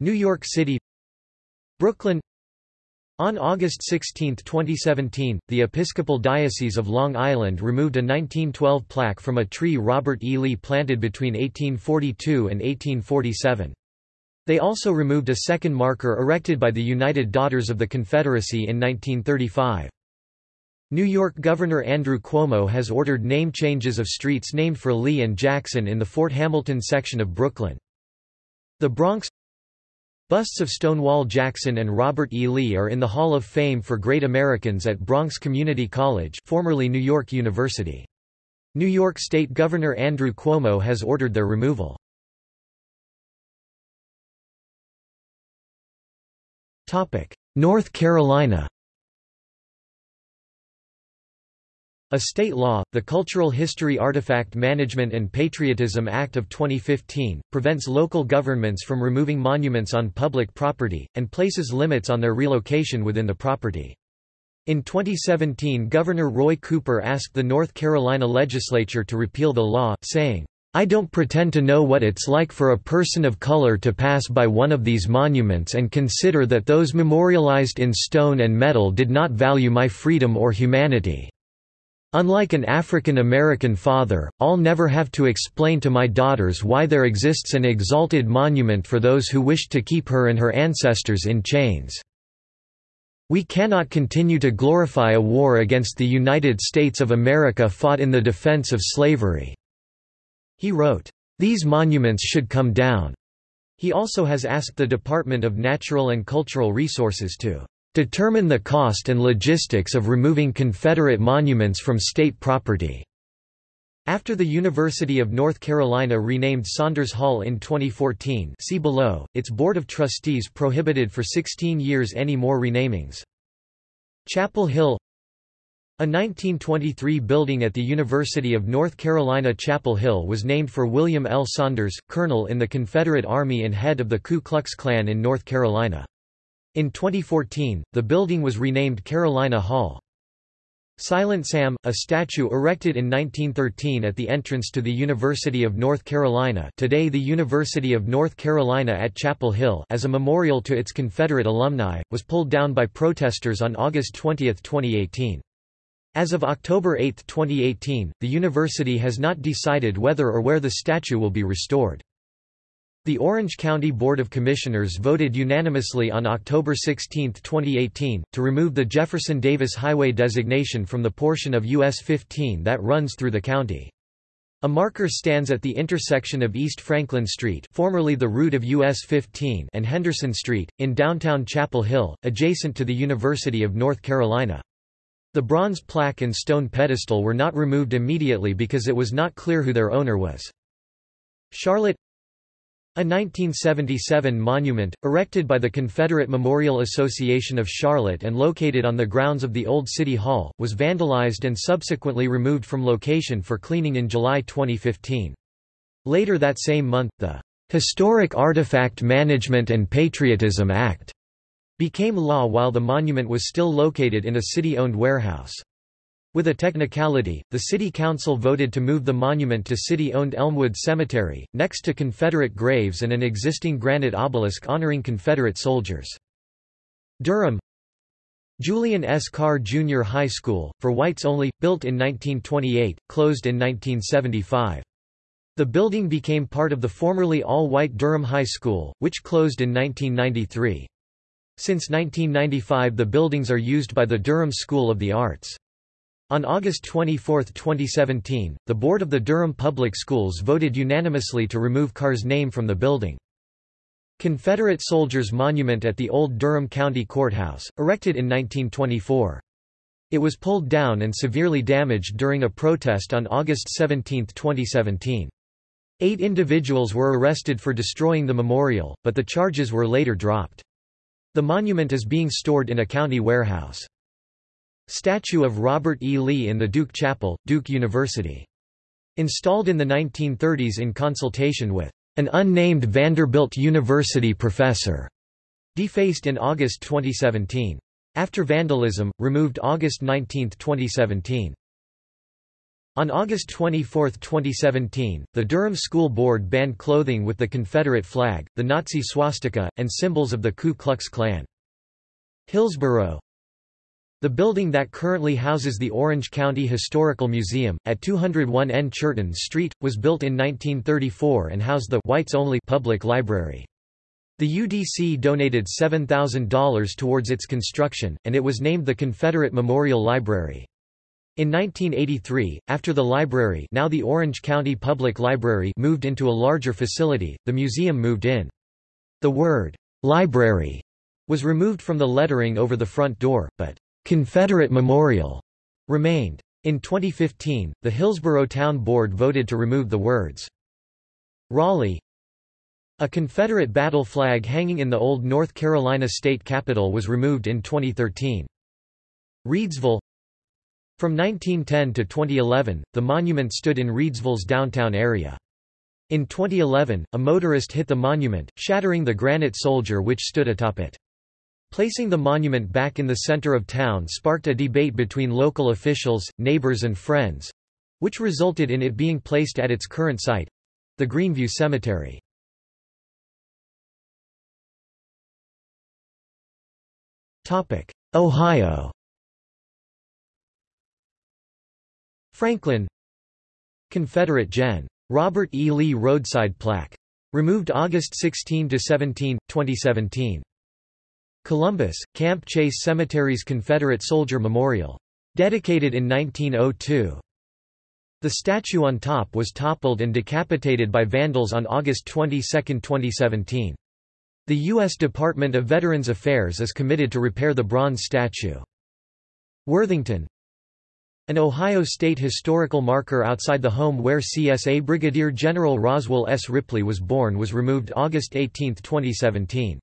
[SPEAKER 1] New York City Brooklyn on August 16, 2017, the Episcopal Diocese of Long Island removed a 1912 plaque from a tree Robert E. Lee planted between 1842 and 1847. They also removed a second marker erected by the United Daughters of the Confederacy in 1935. New York Governor Andrew Cuomo has ordered name changes of streets named for Lee and Jackson in the Fort Hamilton section of Brooklyn. The Bronx Busts of Stonewall Jackson and Robert E. Lee are in the Hall of Fame for Great Americans at Bronx Community College formerly New York University. New York State Governor Andrew Cuomo has ordered their removal. North Carolina A state law, the Cultural History Artifact Management and Patriotism Act of 2015, prevents local governments from removing monuments on public property, and places limits on their relocation within the property. In 2017 Governor Roy Cooper asked the North Carolina legislature to repeal the law, saying, I don't pretend to know what it's like for a person of color to pass by one of these monuments and consider that those memorialized in stone and metal did not value my freedom or humanity. Unlike an African American father, I'll never have to explain to my daughters why there exists an exalted monument for those who wished to keep her and her ancestors in chains. We cannot continue to glorify a war against the United States of America fought in the defense of slavery." He wrote, "...these monuments should come down." He also has asked the Department of Natural and Cultural Resources to determine the cost and logistics of removing Confederate monuments from state property." After the University of North Carolina renamed Saunders Hall in 2014 see below, its Board of Trustees prohibited for 16 years any more renamings. Chapel Hill a 1923 building at the University of North Carolina Chapel Hill was named for William L. Saunders, colonel in the Confederate Army and head of the Ku Klux Klan in North Carolina. In 2014, the building was renamed Carolina Hall. Silent Sam, a statue erected in 1913 at the entrance to the University of North Carolina today the University of North Carolina at Chapel Hill as a memorial to its Confederate alumni, was pulled down by protesters on August 20, 2018. As of October 8, 2018, the university has not decided whether or where the statue will be restored. The Orange County Board of Commissioners voted unanimously on October 16, 2018, to remove the Jefferson Davis Highway designation from the portion of US 15 that runs through the county. A marker stands at the intersection of East Franklin Street formerly the route of US 15 and Henderson Street, in downtown Chapel Hill, adjacent to the University of North Carolina. The bronze plaque and stone pedestal were not removed immediately because it was not clear who their owner was. Charlotte a 1977 monument, erected by the Confederate Memorial Association of Charlotte and located on the grounds of the Old City Hall, was vandalized and subsequently removed from location for cleaning in July 2015. Later that same month, the Historic Artifact Management and Patriotism Act became law while the monument was still located in a city-owned warehouse. With a technicality, the city council voted to move the monument to city-owned Elmwood Cemetery, next to Confederate graves and an existing granite obelisk honoring Confederate soldiers. Durham Julian S. Carr Junior High School, for whites only, built in 1928, closed in 1975. The building became part of the formerly all-white Durham High School, which closed in 1993. Since 1995 the buildings are used by the Durham School of the Arts. On August 24, 2017, the board of the Durham Public Schools voted unanimously to remove Carr's name from the building. Confederate Soldiers Monument at the old Durham County Courthouse, erected in 1924. It was pulled down and severely damaged during a protest on August 17, 2017. Eight individuals were arrested for destroying the memorial, but the charges were later dropped. The monument is being stored in a county warehouse. Statue of Robert E. Lee in the Duke Chapel, Duke University. Installed in the 1930s in consultation with an unnamed Vanderbilt University professor. Defaced in August 2017. After vandalism, removed August 19, 2017. On August 24, 2017, the Durham School Board banned clothing with the Confederate flag, the Nazi swastika, and symbols of the Ku Klux Klan. Hillsborough the building that currently houses the Orange County Historical Museum, at 201 N Churton Street, was built in 1934 and housed the whites-only public library. The UDC donated $7,000 towards its construction, and it was named the Confederate Memorial Library. In 1983, after the library now the Orange County Public Library moved into a larger facility, the museum moved in. The word, "'library' was removed from the lettering over the front door, but Confederate Memorial remained. In 2015, the Hillsborough Town Board voted to remove the words Raleigh. A Confederate battle flag hanging in the old North Carolina state capitol was removed in 2013. Reidsville From 1910 to 2011, the monument stood in Reidsville's downtown area. In 2011, a motorist hit the monument, shattering the granite soldier which stood atop it. Placing the monument back in the center of town sparked a debate between local officials, neighbors and friends—which resulted in it being placed at its current site—the Greenview Cemetery. Topic: Ohio Franklin Confederate Gen. Robert E. Lee roadside plaque. Removed August 16–17, 2017. Columbus, Camp Chase Cemetery's Confederate Soldier Memorial. Dedicated in 1902. The statue on top was toppled and decapitated by vandals on August 22, 2017. The U.S. Department of Veterans Affairs is committed to repair the bronze statue. Worthington An Ohio State historical marker outside the home where CSA Brigadier General Roswell S. Ripley was born was removed August 18, 2017.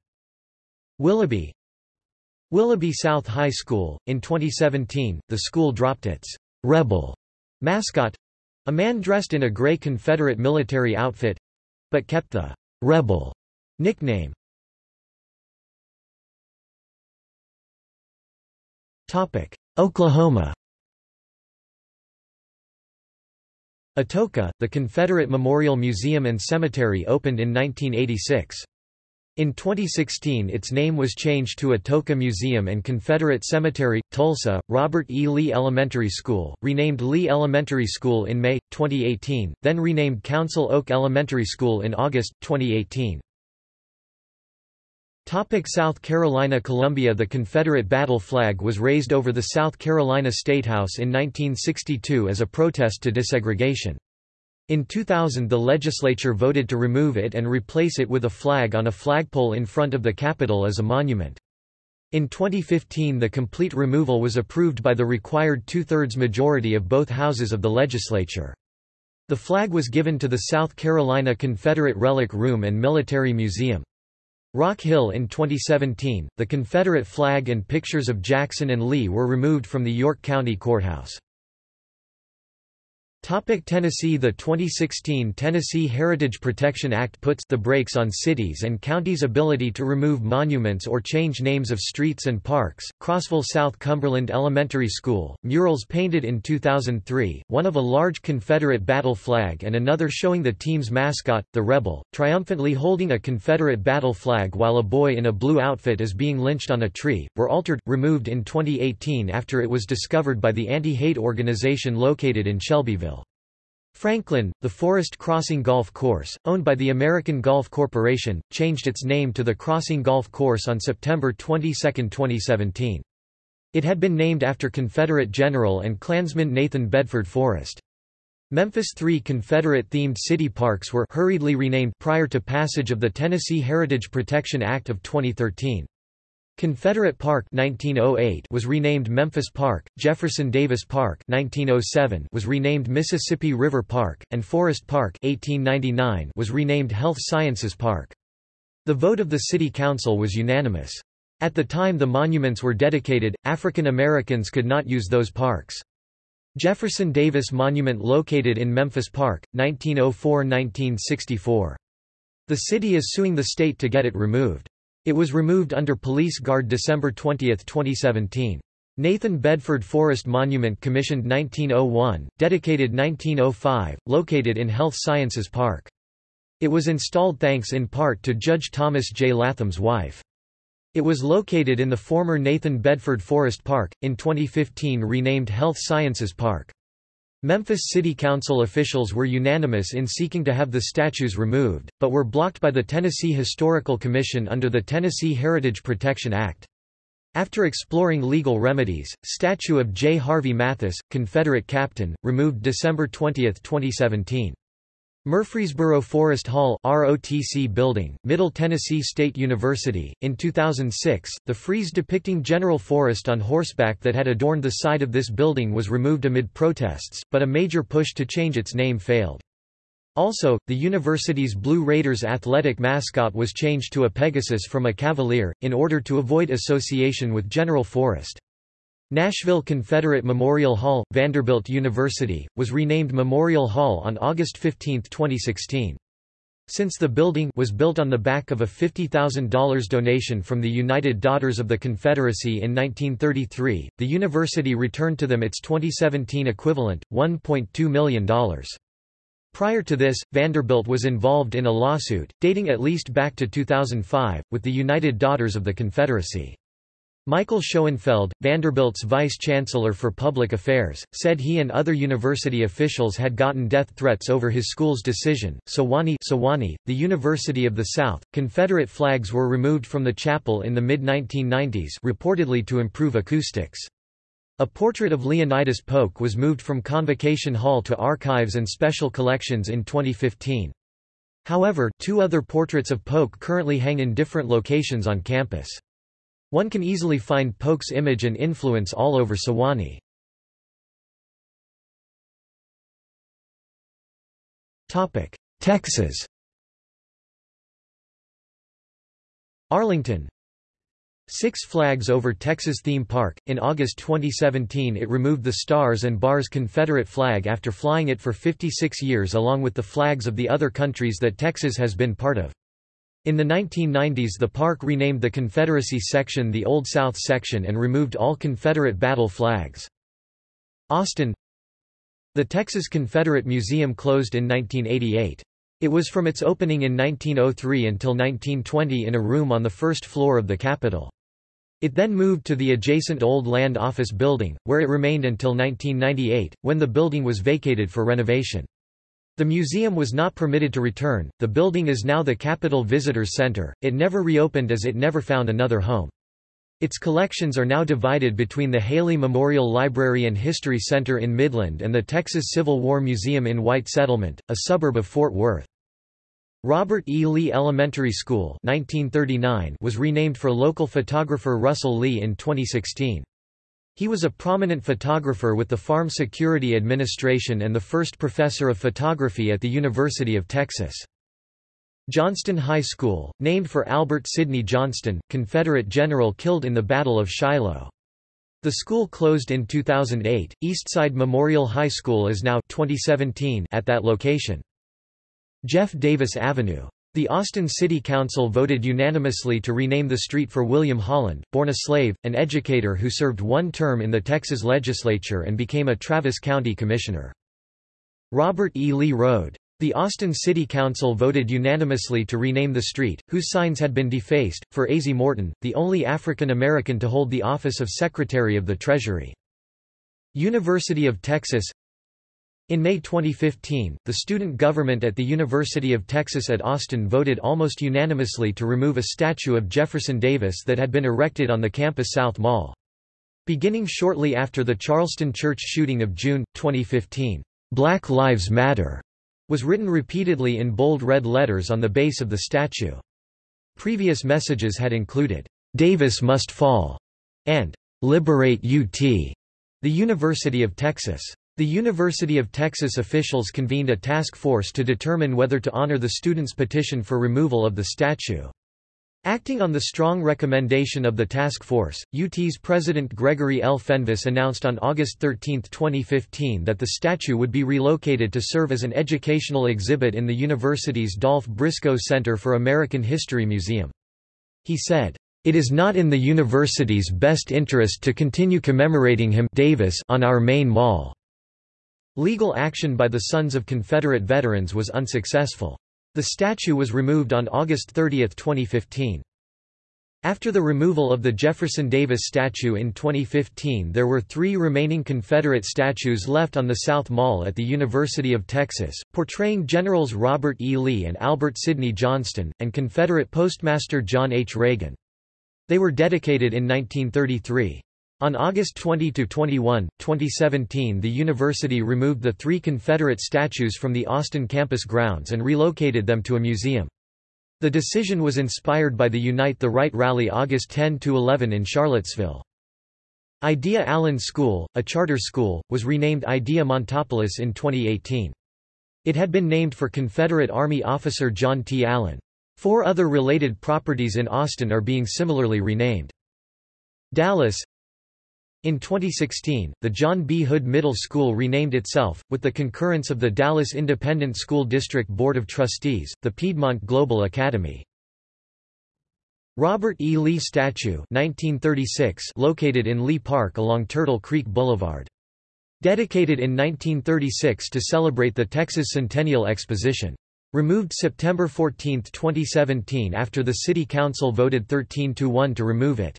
[SPEAKER 1] Willoughby Willoughby South High School, in 2017, the school dropped its «rebel» mascot, a man dressed in a gray Confederate military outfit—but kept the «Rebel» nickname. Topic: Oklahoma Atoka, the Confederate Memorial Museum and Cemetery opened in 1986. In 2016 its name was changed to Atoka Museum and Confederate Cemetery, Tulsa. Robert E. Lee Elementary School, renamed Lee Elementary School in May, 2018, then renamed Council Oak Elementary School in August, 2018. Topic South Carolina Columbia The Confederate battle flag was raised over the South Carolina Statehouse in 1962 as a protest to desegregation. In 2000 the legislature voted to remove it and replace it with a flag on a flagpole in front of the Capitol as a monument. In 2015 the complete removal was approved by the required two-thirds majority of both houses of the legislature. The flag was given to the South Carolina Confederate Relic Room and Military Museum. Rock Hill in 2017, the Confederate flag and pictures of Jackson and Lee were removed from the York County Courthouse. Topic Tennessee The 2016 Tennessee Heritage Protection Act puts the brakes on cities and counties' ability to remove monuments or change names of streets and parks. Crossville South Cumberland Elementary School, murals painted in 2003, one of a large Confederate battle flag and another showing the team's mascot, the Rebel, triumphantly holding a Confederate battle flag while a boy in a blue outfit is being lynched on a tree, were altered, removed in 2018 after it was discovered by the anti-hate organization located in Shelbyville. Franklin, the Forrest Crossing Golf Course, owned by the American Golf Corporation, changed its name to the Crossing Golf Course on September 22, 2017. It had been named after Confederate General and Klansman Nathan Bedford Forrest. Memphis three Confederate-themed city parks were hurriedly renamed prior to passage of the Tennessee Heritage Protection Act of 2013. Confederate Park 1908 was renamed Memphis Park, Jefferson Davis Park 1907 was renamed Mississippi River Park, and Forrest Park 1899 was renamed Health Sciences Park. The vote of the City Council was unanimous. At the time the monuments were dedicated, African Americans could not use those parks. Jefferson Davis Monument located in Memphis Park, 1904–1964. The city is suing the state to get it removed. It was removed under police guard December 20, 2017. Nathan Bedford Forrest Monument commissioned 1901, dedicated 1905, located in Health Sciences Park. It was installed thanks in part to Judge Thomas J. Latham's wife. It was located in the former Nathan Bedford Forrest Park, in 2015 renamed Health Sciences Park. Memphis City Council officials were unanimous in seeking to have the statues removed, but were blocked by the Tennessee Historical Commission under the Tennessee Heritage Protection Act. After exploring legal remedies, statue of J. Harvey Mathis, Confederate captain, removed December 20, 2017. Murfreesboro Forrest Hall ROTC building, Middle Tennessee State University. In 2006, the frieze depicting General Forrest on horseback that had adorned the side of this building was removed amid protests, but a major push to change its name failed. Also, the university's Blue Raiders athletic mascot was changed to a Pegasus from a Cavalier, in order to avoid association with General Forrest. Nashville Confederate Memorial Hall, Vanderbilt University, was renamed Memorial Hall on August 15, 2016. Since the building was built on the back of a $50,000 donation from the United Daughters of the Confederacy in 1933, the university returned to them its 2017 equivalent, $1.2 million. Prior to this, Vanderbilt was involved in a lawsuit, dating at least back to 2005, with the United Daughters of the Confederacy. Michael Schoenfeld, Vanderbilt's vice-chancellor for public affairs, said he and other university officials had gotten death threats over his school's decision. Sewanee, Sewanee, the University of the South, Confederate flags were removed from the chapel in the mid-1990s reportedly to improve acoustics. A portrait of Leonidas Polk was moved from Convocation Hall to Archives and Special Collections in 2015. However, two other portraits of Polk currently hang in different locations on campus. One can easily find Polk's image and influence all over Sewanee. Texas Arlington Six Flags Over Texas Theme Park. In August 2017 it removed the Stars and Bars Confederate flag after flying it for 56 years along with the flags of the other countries that Texas has been part of. In the 1990s the park renamed the Confederacy section the Old South section and removed all Confederate battle flags. Austin The Texas Confederate Museum closed in 1988. It was from its opening in 1903 until 1920 in a room on the first floor of the Capitol. It then moved to the adjacent Old Land Office building, where it remained until 1998, when the building was vacated for renovation. The museum was not permitted to return. The building is now the Capitol Visitors Center. It never reopened as it never found another home. Its collections are now divided between the Haley Memorial Library and History Center in Midland and the Texas Civil War Museum in White Settlement, a suburb of Fort Worth. Robert E. Lee Elementary School 1939 was renamed for local photographer Russell Lee in 2016. He was a prominent photographer with the Farm Security Administration and the first professor of photography at the University of Texas. Johnston High School, named for Albert Sidney Johnston, Confederate general killed in the Battle of Shiloh. The school closed in 2008. Eastside Memorial High School is now 2017 at that location. Jeff Davis Avenue. The Austin City Council voted unanimously to rename the street for William Holland, born a slave, an educator who served one term in the Texas legislature and became a Travis County commissioner. Robert E. Lee Road. The Austin City Council voted unanimously to rename the street, whose signs had been defaced, for Azie Morton, the only African American to hold the office of Secretary of the Treasury. University of Texas in May 2015, the student government at the University of Texas at Austin voted almost unanimously to remove a statue of Jefferson Davis that had been erected on the campus South Mall. Beginning shortly after the Charleston church shooting of June, 2015, "'Black Lives Matter' was written repeatedly in bold red letters on the base of the statue. Previous messages had included, "'Davis must fall' and "'Liberate UT' the University of Texas. The University of Texas officials convened a task force to determine whether to honor the students' petition for removal of the statue. Acting on the strong recommendation of the task force, UT's President Gregory L. Fenves announced on August 13, 2015 that the statue would be relocated to serve as an educational exhibit in the university's Dolph Briscoe Center for American History Museum. He said, "...it is not in the university's best interest to continue commemorating him Davis on our main mall." Legal action by the Sons of Confederate Veterans was unsuccessful. The statue was removed on August 30, 2015. After the removal of the Jefferson Davis statue in 2015 there were three remaining Confederate statues left on the South Mall at the University of Texas, portraying Generals Robert E. Lee and Albert Sidney Johnston, and Confederate Postmaster John H. Reagan. They were dedicated in 1933. On August 20–21, 2017 the university removed the three Confederate statues from the Austin campus grounds and relocated them to a museum. The decision was inspired by the Unite the Right rally August 10–11 in Charlottesville. Idea Allen School, a charter school, was renamed Idea Montopolis in 2018. It had been named for Confederate Army officer John T. Allen. Four other related properties in Austin are being similarly renamed. Dallas in 2016, the John B. Hood Middle School renamed itself, with the concurrence of the Dallas Independent School District Board of Trustees, the Piedmont Global Academy. Robert E. Lee Statue 1936 located in Lee Park along Turtle Creek Boulevard. Dedicated in 1936 to celebrate the Texas Centennial Exposition. Removed September 14, 2017 after the City Council voted 13–1 to remove it.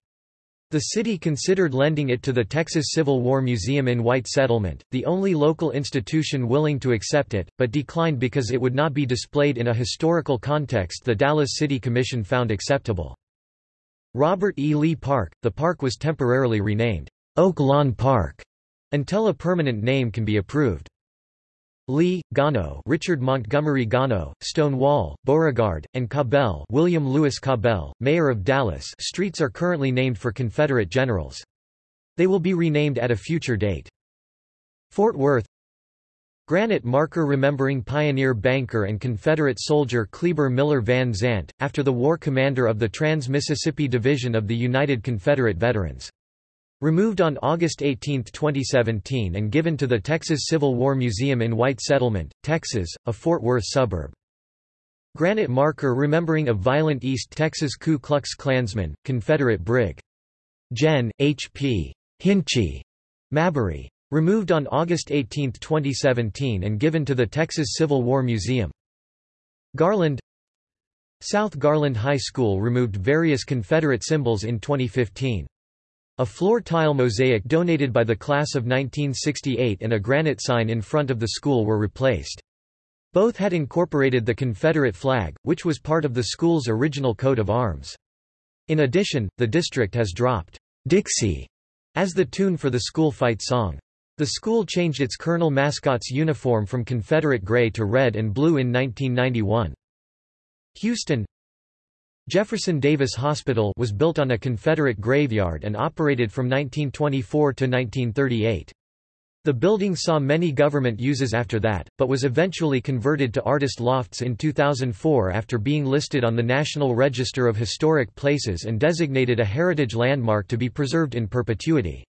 [SPEAKER 1] The city considered lending it to the Texas Civil War Museum in White Settlement, the only local institution willing to accept it, but declined because it would not be displayed in a historical context the Dallas City Commission found acceptable. Robert E. Lee Park, the park was temporarily renamed Oak Lawn Park until a permanent name can be approved. Lee, Gano Richard Montgomery Gano, Stonewall, Beauregard, and Cabell William Lewis Cabell, mayor of Dallas streets are currently named for Confederate generals. They will be renamed at a future date. Fort Worth Granite marker remembering pioneer banker and Confederate soldier Kleber Miller Van Zandt, after the war commander of the Trans-Mississippi Division of the United Confederate Veterans. Removed on August 18, 2017 and given to the Texas Civil War Museum in White Settlement, Texas, a Fort Worth suburb. Granite marker remembering a violent East Texas Ku Klux Klansman, Confederate Brig. Gen. H. P. Hinchie. Mabry. Removed on August 18, 2017 and given to the Texas Civil War Museum. Garland South Garland High School removed various Confederate symbols in 2015. A floor tile mosaic donated by the class of 1968 and a granite sign in front of the school were replaced. Both had incorporated the Confederate flag, which was part of the school's original coat of arms. In addition, the district has dropped Dixie as the tune for the school fight song. The school changed its colonel mascot's uniform from Confederate gray to red and blue in 1991. Houston Jefferson Davis Hospital was built on a Confederate graveyard and operated from 1924 to 1938. The building saw many government uses after that, but was eventually converted to artist lofts in 2004 after being listed on the National Register of Historic Places and designated a heritage landmark to be preserved in perpetuity.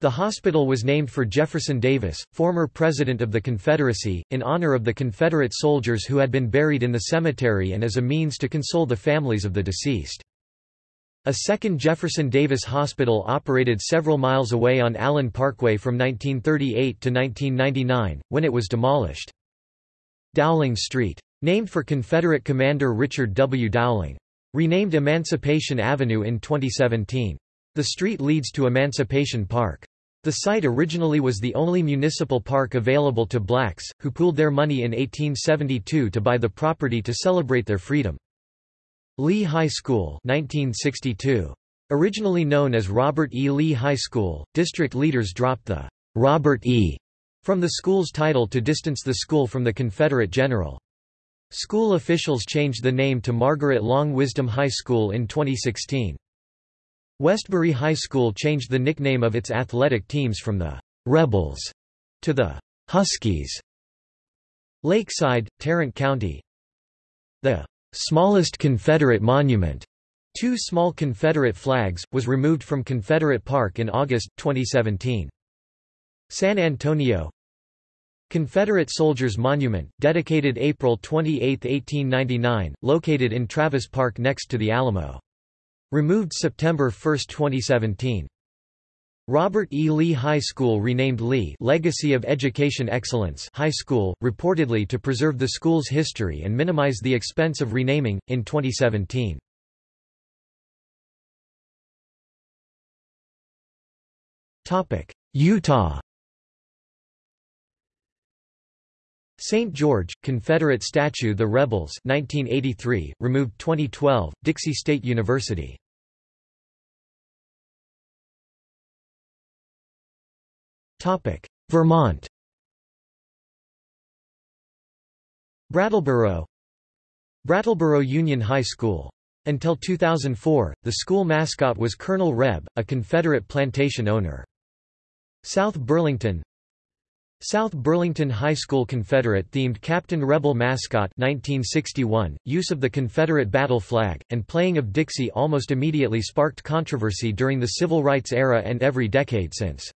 [SPEAKER 1] The hospital was named for Jefferson Davis, former President of the Confederacy, in honor of the Confederate soldiers who had been buried in the cemetery and as a means to console the families of the deceased. A second Jefferson Davis Hospital operated several miles away on Allen Parkway from 1938 to 1999, when it was demolished. Dowling Street. Named for Confederate Commander Richard W. Dowling. Renamed Emancipation Avenue in 2017. The street leads to Emancipation Park. The site originally was the only municipal park available to blacks, who pooled their money in 1872 to buy the property to celebrate their freedom. Lee High School 1962. Originally known as Robert E. Lee High School, district leaders dropped the Robert E. from the school's title to distance the school from the Confederate general. School officials changed the name to Margaret Long Wisdom High School in 2016. Westbury High School changed the nickname of its athletic teams from the Rebels to the Huskies. Lakeside, Tarrant County. The smallest Confederate monument, two small Confederate flags, was removed from Confederate Park in August, 2017. San Antonio Confederate Soldiers Monument, dedicated April 28, 1899, located in Travis Park next to the Alamo. Removed September 1, 2017. Robert E. Lee High School renamed Lee Legacy of Education Excellence High School, reportedly to preserve the school's history and minimize the expense of renaming, in 2017. Utah St. George, Confederate statue The Rebels 1983, removed 2012, Dixie State University Vermont Brattleboro Brattleboro Union High School. Until 2004, the school mascot was Colonel Reb, a Confederate plantation owner. South Burlington South Burlington High School Confederate-themed Captain Rebel mascot 1961, use of the Confederate battle flag, and playing of Dixie almost immediately sparked controversy during the Civil Rights era and every decade since.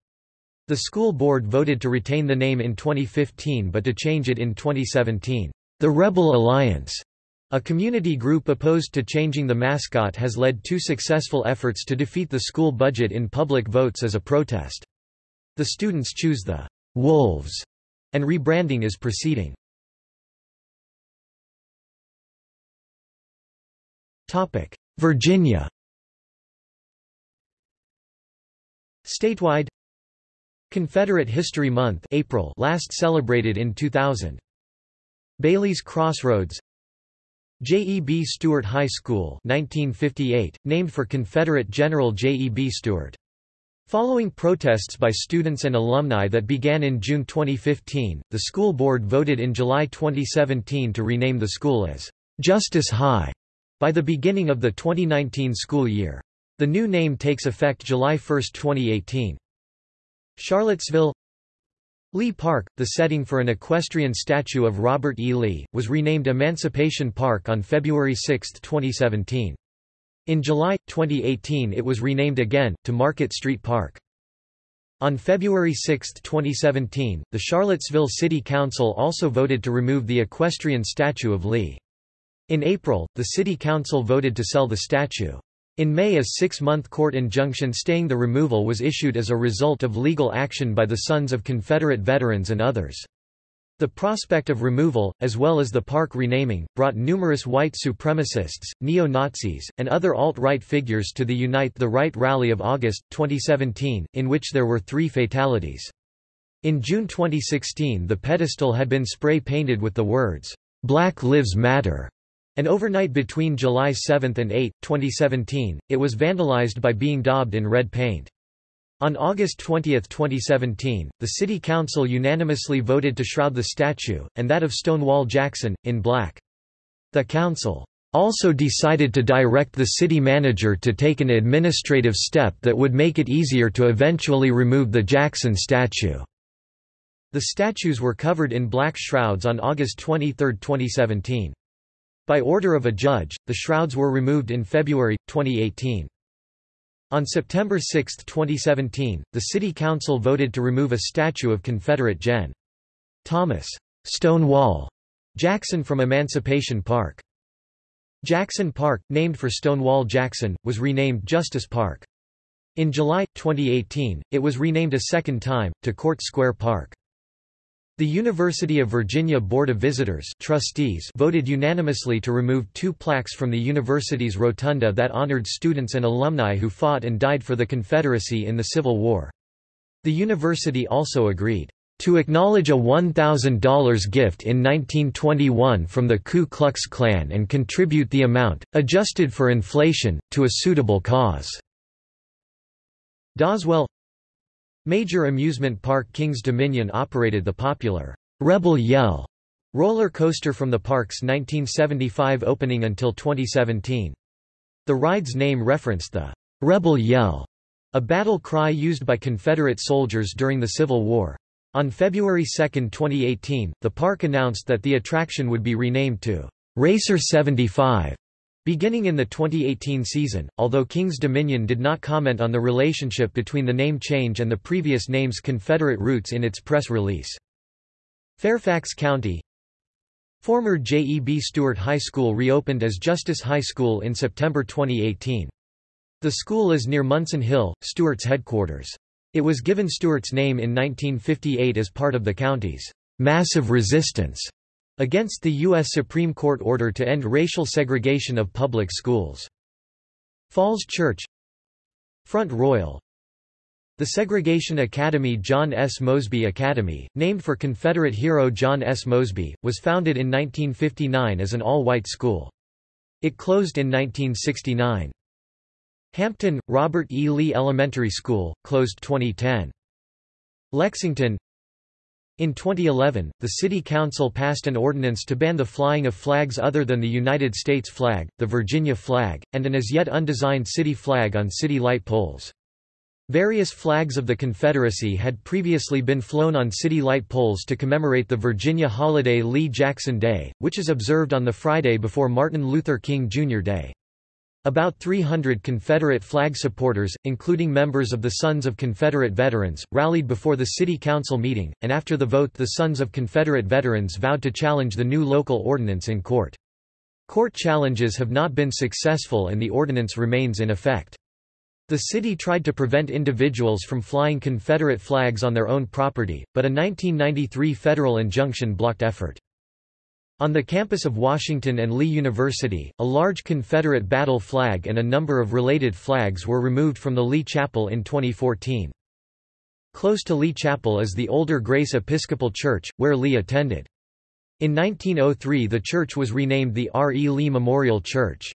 [SPEAKER 1] The school board voted to retain the name in 2015 but to change it in 2017. The Rebel Alliance, a community group opposed to changing the mascot has led two successful efforts to defeat the school budget in public votes as a protest. The students choose the Wolves, and rebranding is proceeding. Virginia Statewide Confederate History Month April last celebrated in 2000 Bailey's Crossroads J. E. B. Stuart High School 1958, named for Confederate General J. E. B. Stuart. Following protests by students and alumni that began in June 2015, the school board voted in July 2017 to rename the school as Justice High by the beginning of the 2019 school year. The new name takes effect July 1, 2018. Charlottesville Lee Park, the setting for an equestrian statue of Robert E. Lee, was renamed Emancipation Park on February 6, 2017. In July, 2018 it was renamed again, to Market Street Park. On February 6, 2017, the Charlottesville City Council also voted to remove the equestrian statue of Lee. In April, the City Council voted to sell the statue. In May a six-month court injunction staying the removal was issued as a result of legal action by the Sons of Confederate Veterans and others. The prospect of removal, as well as the park renaming, brought numerous white supremacists, neo-Nazis, and other alt-right figures to the Unite the Right rally of August, 2017, in which there were three fatalities. In June 2016 the pedestal had been spray-painted with the words, "'Black Lives Matter' and overnight between July 7 and 8, 2017, it was vandalized by being daubed in red paint. On August 20, 2017, the City Council unanimously voted to shroud the statue, and that of Stonewall Jackson, in black. The Council also decided to direct the city manager to take an administrative step that would make it easier to eventually remove the Jackson statue. The statues were covered in black shrouds on August 23, 2017. By order of a judge, the shrouds were removed in February, 2018. On September 6, 2017, the City Council voted to remove a statue of Confederate Gen. Thomas Stonewall Jackson from Emancipation Park. Jackson Park, named for Stonewall Jackson, was renamed Justice Park. In July, 2018, it was renamed a second time, to Court Square Park. The University of Virginia Board of Visitors trustees voted unanimously to remove two plaques from the university's rotunda that honored students and alumni who fought and died for the Confederacy in the Civil War. The university also agreed to acknowledge a $1,000 gift in 1921 from the Ku Klux Klan and contribute the amount, adjusted for inflation, to a suitable cause." Doswell Major amusement park Kings Dominion operated the popular Rebel Yell roller coaster from the park's 1975 opening until 2017. The ride's name referenced the Rebel Yell, a battle cry used by Confederate soldiers during the Civil War. On February 2, 2018, the park announced that the attraction would be renamed to Racer 75 Beginning in the 2018 season, although King's Dominion did not comment on the relationship between the name change and the previous name's Confederate roots in its press release. Fairfax County Former J. E. B. Stuart High School reopened as Justice High School in September 2018. The school is near Munson Hill, Stuart's headquarters. It was given Stuart's name in 1958 as part of the county's massive resistance against the U.S. Supreme Court order to end racial segregation of public schools. Falls Church Front Royal The Segregation Academy John S. Mosby Academy, named for Confederate hero John S. Mosby, was founded in 1959 as an all-white school. It closed in 1969. Hampton, Robert E. Lee Elementary School, closed 2010. Lexington in 2011, the City Council passed an ordinance to ban the flying of flags other than the United States flag, the Virginia flag, and an as yet undesigned city flag on city light poles. Various flags of the Confederacy had previously been flown on city light poles to commemorate the Virginia holiday Lee Jackson Day, which is observed on the Friday before Martin Luther King Jr. Day. About 300 Confederate flag supporters, including members of the Sons of Confederate Veterans, rallied before the City Council meeting, and after the vote the Sons of Confederate Veterans vowed to challenge the new local ordinance in court. Court challenges have not been successful and the ordinance remains in effect. The city tried to prevent individuals from flying Confederate flags on their own property, but a 1993 federal injunction blocked effort. On the campus of Washington and Lee University, a large Confederate battle flag and a number of related flags were removed from the Lee Chapel in 2014. Close to Lee Chapel is the older Grace Episcopal Church, where Lee attended. In 1903 the church was renamed the R. E. Lee Memorial Church.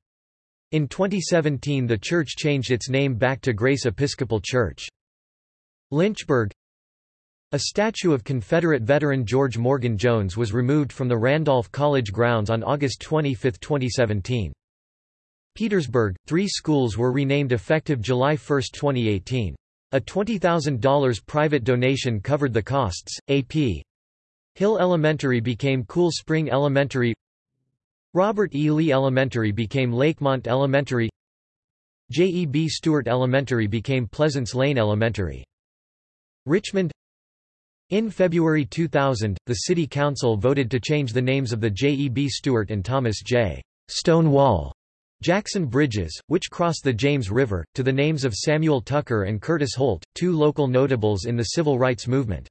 [SPEAKER 1] In 2017 the church changed its name back to Grace Episcopal Church. Lynchburg A statue of Confederate veteran George Morgan Jones was removed from the Randolph College grounds on August 25, 2017. Petersburg, three schools were renamed effective July 1, 2018. A $20,000 private donation covered the costs. A.P. Hill Elementary became Cool Spring Elementary. Robert E. Lee Elementary became Lakemont Elementary. J. E. B. Stuart Elementary became Pleasants Lane Elementary. Richmond In February 2000, the City Council voted to change the names of the J. E. B. Stuart and Thomas J. Stonewall Jackson Bridges, which cross the James River, to the names of Samuel Tucker and Curtis Holt, two local notables in the civil rights movement.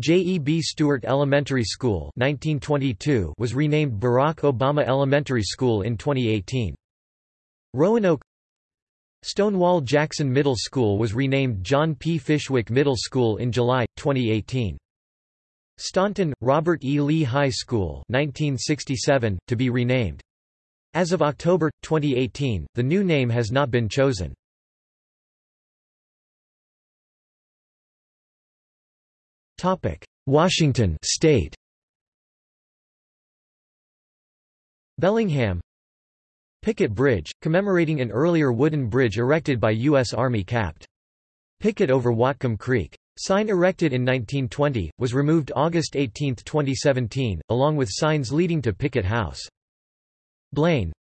[SPEAKER 1] J. E. B. Stuart Elementary School 1922 was renamed Barack Obama Elementary School in 2018. Roanoke Stonewall Jackson Middle School was renamed John P. Fishwick Middle School in July, 2018. Staunton, Robert E. Lee High School 1967, to be renamed as of October, 2018, the new name has not been chosen. Washington state Bellingham Pickett Bridge, commemorating an earlier wooden bridge erected by U.S. Army Capt. Pickett over Whatcom Creek. Sign erected in 1920, was removed August 18, 2017, along with signs leading to Pickett House. Blaine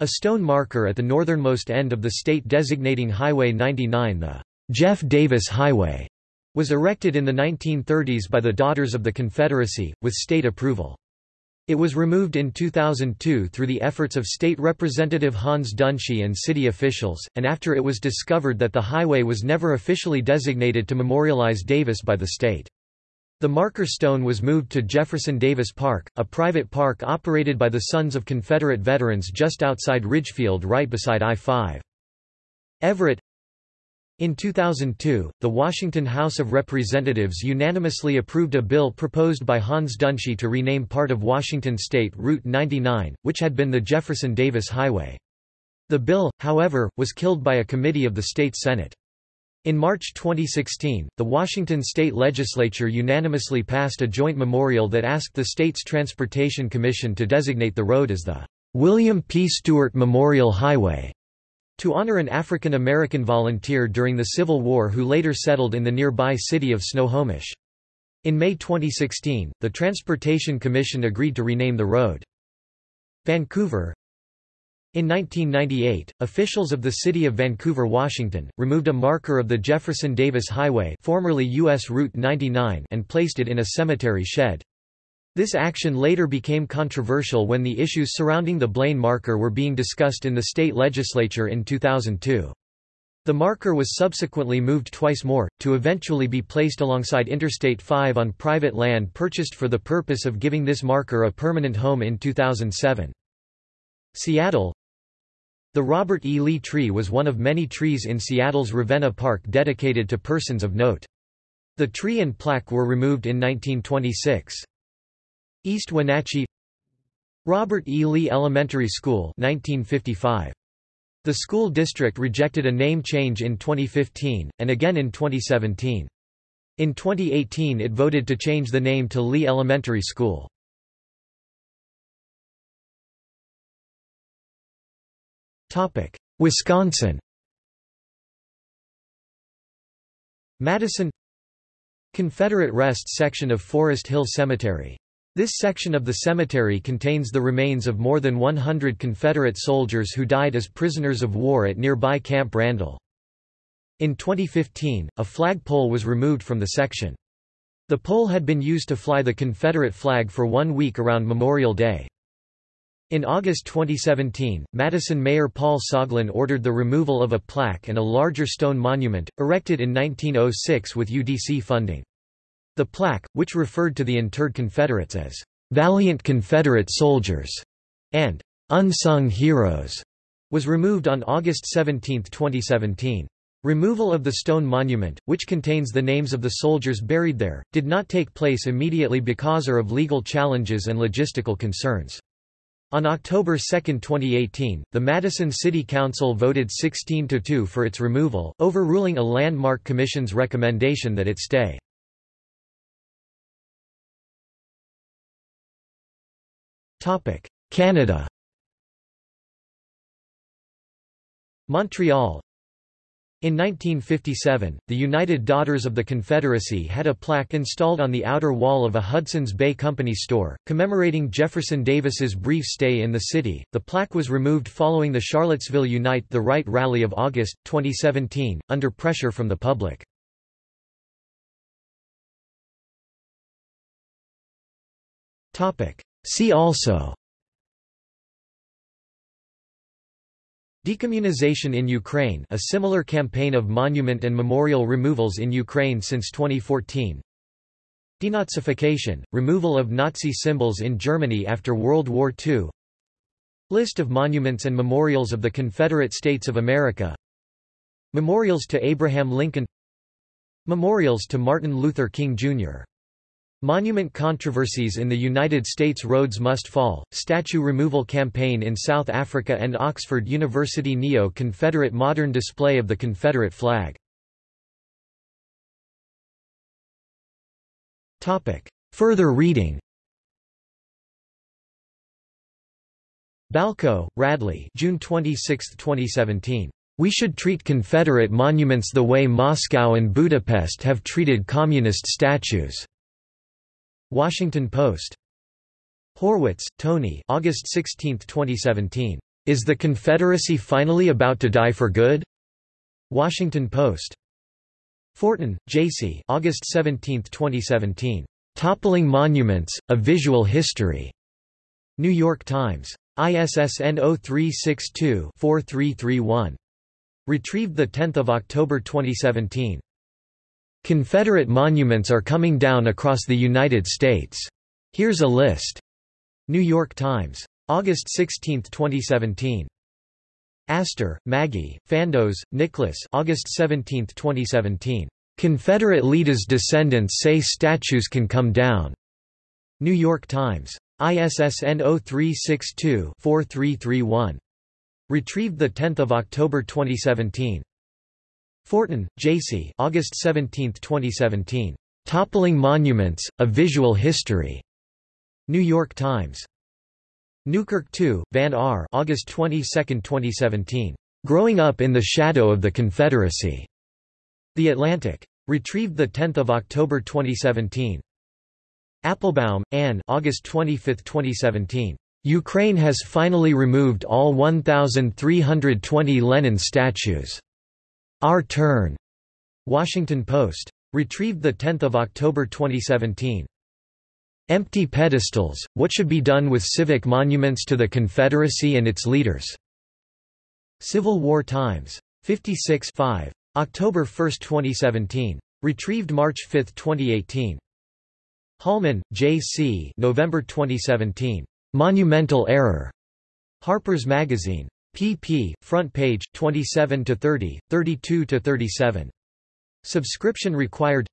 [SPEAKER 1] A stone marker at the northernmost end of the state designating Highway 99 the Jeff Davis Highway was erected in the 1930s by the Daughters of the Confederacy, with state approval. It was removed in 2002 through the efforts of State Representative Hans Dunshee and city officials, and after it was discovered that the highway was never officially designated to memorialize Davis by the state. The marker stone was moved to Jefferson Davis Park, a private park operated by the Sons of Confederate Veterans just outside Ridgefield right beside I-5. Everett in 2002, the Washington House of Representatives unanimously approved a bill proposed by Hans Dunshee to rename part of Washington state Route 99, which had been the Jefferson Davis Highway. The bill, however, was killed by a committee of the state Senate. In March 2016, the Washington state legislature unanimously passed a joint memorial that asked the state's Transportation Commission to designate the road as the William P. Stewart Memorial Highway to honor an African American volunteer during the Civil War who later settled in the nearby city of Snohomish. In May 2016, the Transportation Commission agreed to rename the road. Vancouver, in 1998, officials of the city of Vancouver, Washington, removed a marker of the Jefferson Davis Highway formerly U.S. Route 99 and placed it in a cemetery shed. This action later became controversial when the issues surrounding the Blaine marker were being discussed in the state legislature in 2002. The marker was subsequently moved twice more, to eventually be placed alongside Interstate 5 on private land purchased for the purpose of giving this marker a permanent home in 2007. Seattle The Robert E. Lee tree was one of many trees in Seattle's Ravenna Park dedicated to persons of note. The tree and plaque were removed in 1926. East Wenatchee Robert E. Lee Elementary School 1955. The school district rejected a name change in 2015, and again in 2017. In 2018 it voted to change the name to Lee Elementary School. Wisconsin Madison Confederate Rest section of Forest Hill Cemetery. This section of the cemetery contains the remains of more than 100 Confederate soldiers who died as prisoners of war at nearby Camp Randall. In 2015, a flagpole was removed from the section. The pole had been used to fly the Confederate flag for one week around Memorial Day. In August 2017, Madison Mayor Paul Soglin ordered the removal of a plaque and a larger stone monument, erected in 1906 with UDC funding. The plaque, which referred to the interred Confederates as "'Valiant Confederate Soldiers' and "'Unsung Heroes' was removed on August 17, 2017. Removal of the stone monument, which contains the names of the soldiers buried there, did not take place immediately because of legal challenges and logistical concerns. On October 2, 2018, the Madison City Council voted 16–2 for its removal, overruling a Landmark Commission's recommendation that it stay. Canada Montreal in 1957, the United Daughters of the Confederacy had a plaque installed on the outer wall of a Hudson's Bay Company store, commemorating Jefferson Davis's brief stay in the city. The plaque was removed following the Charlottesville Unite the Right rally of August 2017, under pressure from the public. Topic: See also. Decommunization in Ukraine a similar campaign of monument and memorial removals in Ukraine since 2014 Denazification, removal of Nazi symbols in Germany after World War II List of monuments and memorials of the Confederate States of America. Memorials to Abraham Lincoln. Memorials to Martin Luther King, Jr. Monument controversies in the United States Rhodes Must Fall, statue removal campaign in South Africa and Oxford University Neo-Confederate modern display of the Confederate flag. Further reading Balko, Radley June 26, 2017. We should treat Confederate monuments the way Moscow and Budapest have treated communist statues. Washington Post. Horwitz, Tony August 16, 2017. Is the Confederacy finally about to die for good? Washington Post. Fortin, J.C. August 17, 2017. Toppling Monuments, A Visual History. New York Times. ISSN 0362-4331. Retrieved 10 October 2017. Confederate monuments are coming down across the United States. Here's a list. New York Times. August 16, 2017. Astor, Maggie, Fandos, Nicholas August 17, 2017. Confederate leaders' descendants say statues can come down. New York Times. ISSN 0362-4331. Retrieved 10 October 2017. Fortin, J.C. August 17, 2017. Toppling Monuments, A Visual History. New York Times. Newkirk II, Vann R. August 22, 2017. Growing Up in the Shadow of the Confederacy. The Atlantic. Retrieved 10 October 2017. Applebaum, Anne August 25, 2017. Ukraine has finally removed all 1,320 Lenin statues. Our Turn. Washington Post. Retrieved 10 October 2017. Empty pedestals, what should be done with civic monuments to the Confederacy and its leaders? Civil War Times. 56 5. October 1, 2017. Retrieved March 5, 2018. Hallman, J. C. November 2017. Monumental Error. Harper's Magazine pp. front page 27 to 30, 32 to 37. Subscription required.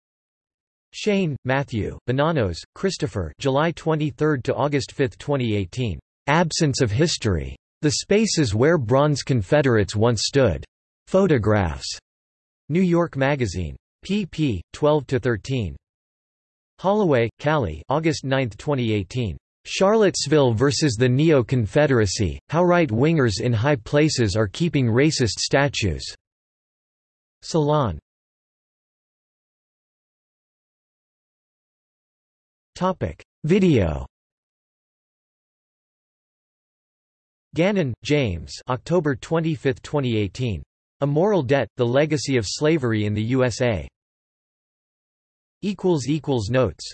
[SPEAKER 1] Shane, Matthew, Bonanos, Christopher. July 23 to August 5, 2018. Absence of history. The spaces where bronze Confederates once stood. Photographs. New York Magazine. pp. 12 to 13. Holloway, Kali. August 9, 2018. Charlottesville versus the Neo-Confederacy, How Right-Wingers in High Places Are Keeping Racist Statues. Salon Video Gannon, James October 25, 2018. A Moral Debt, The Legacy of Slavery in the USA. Notes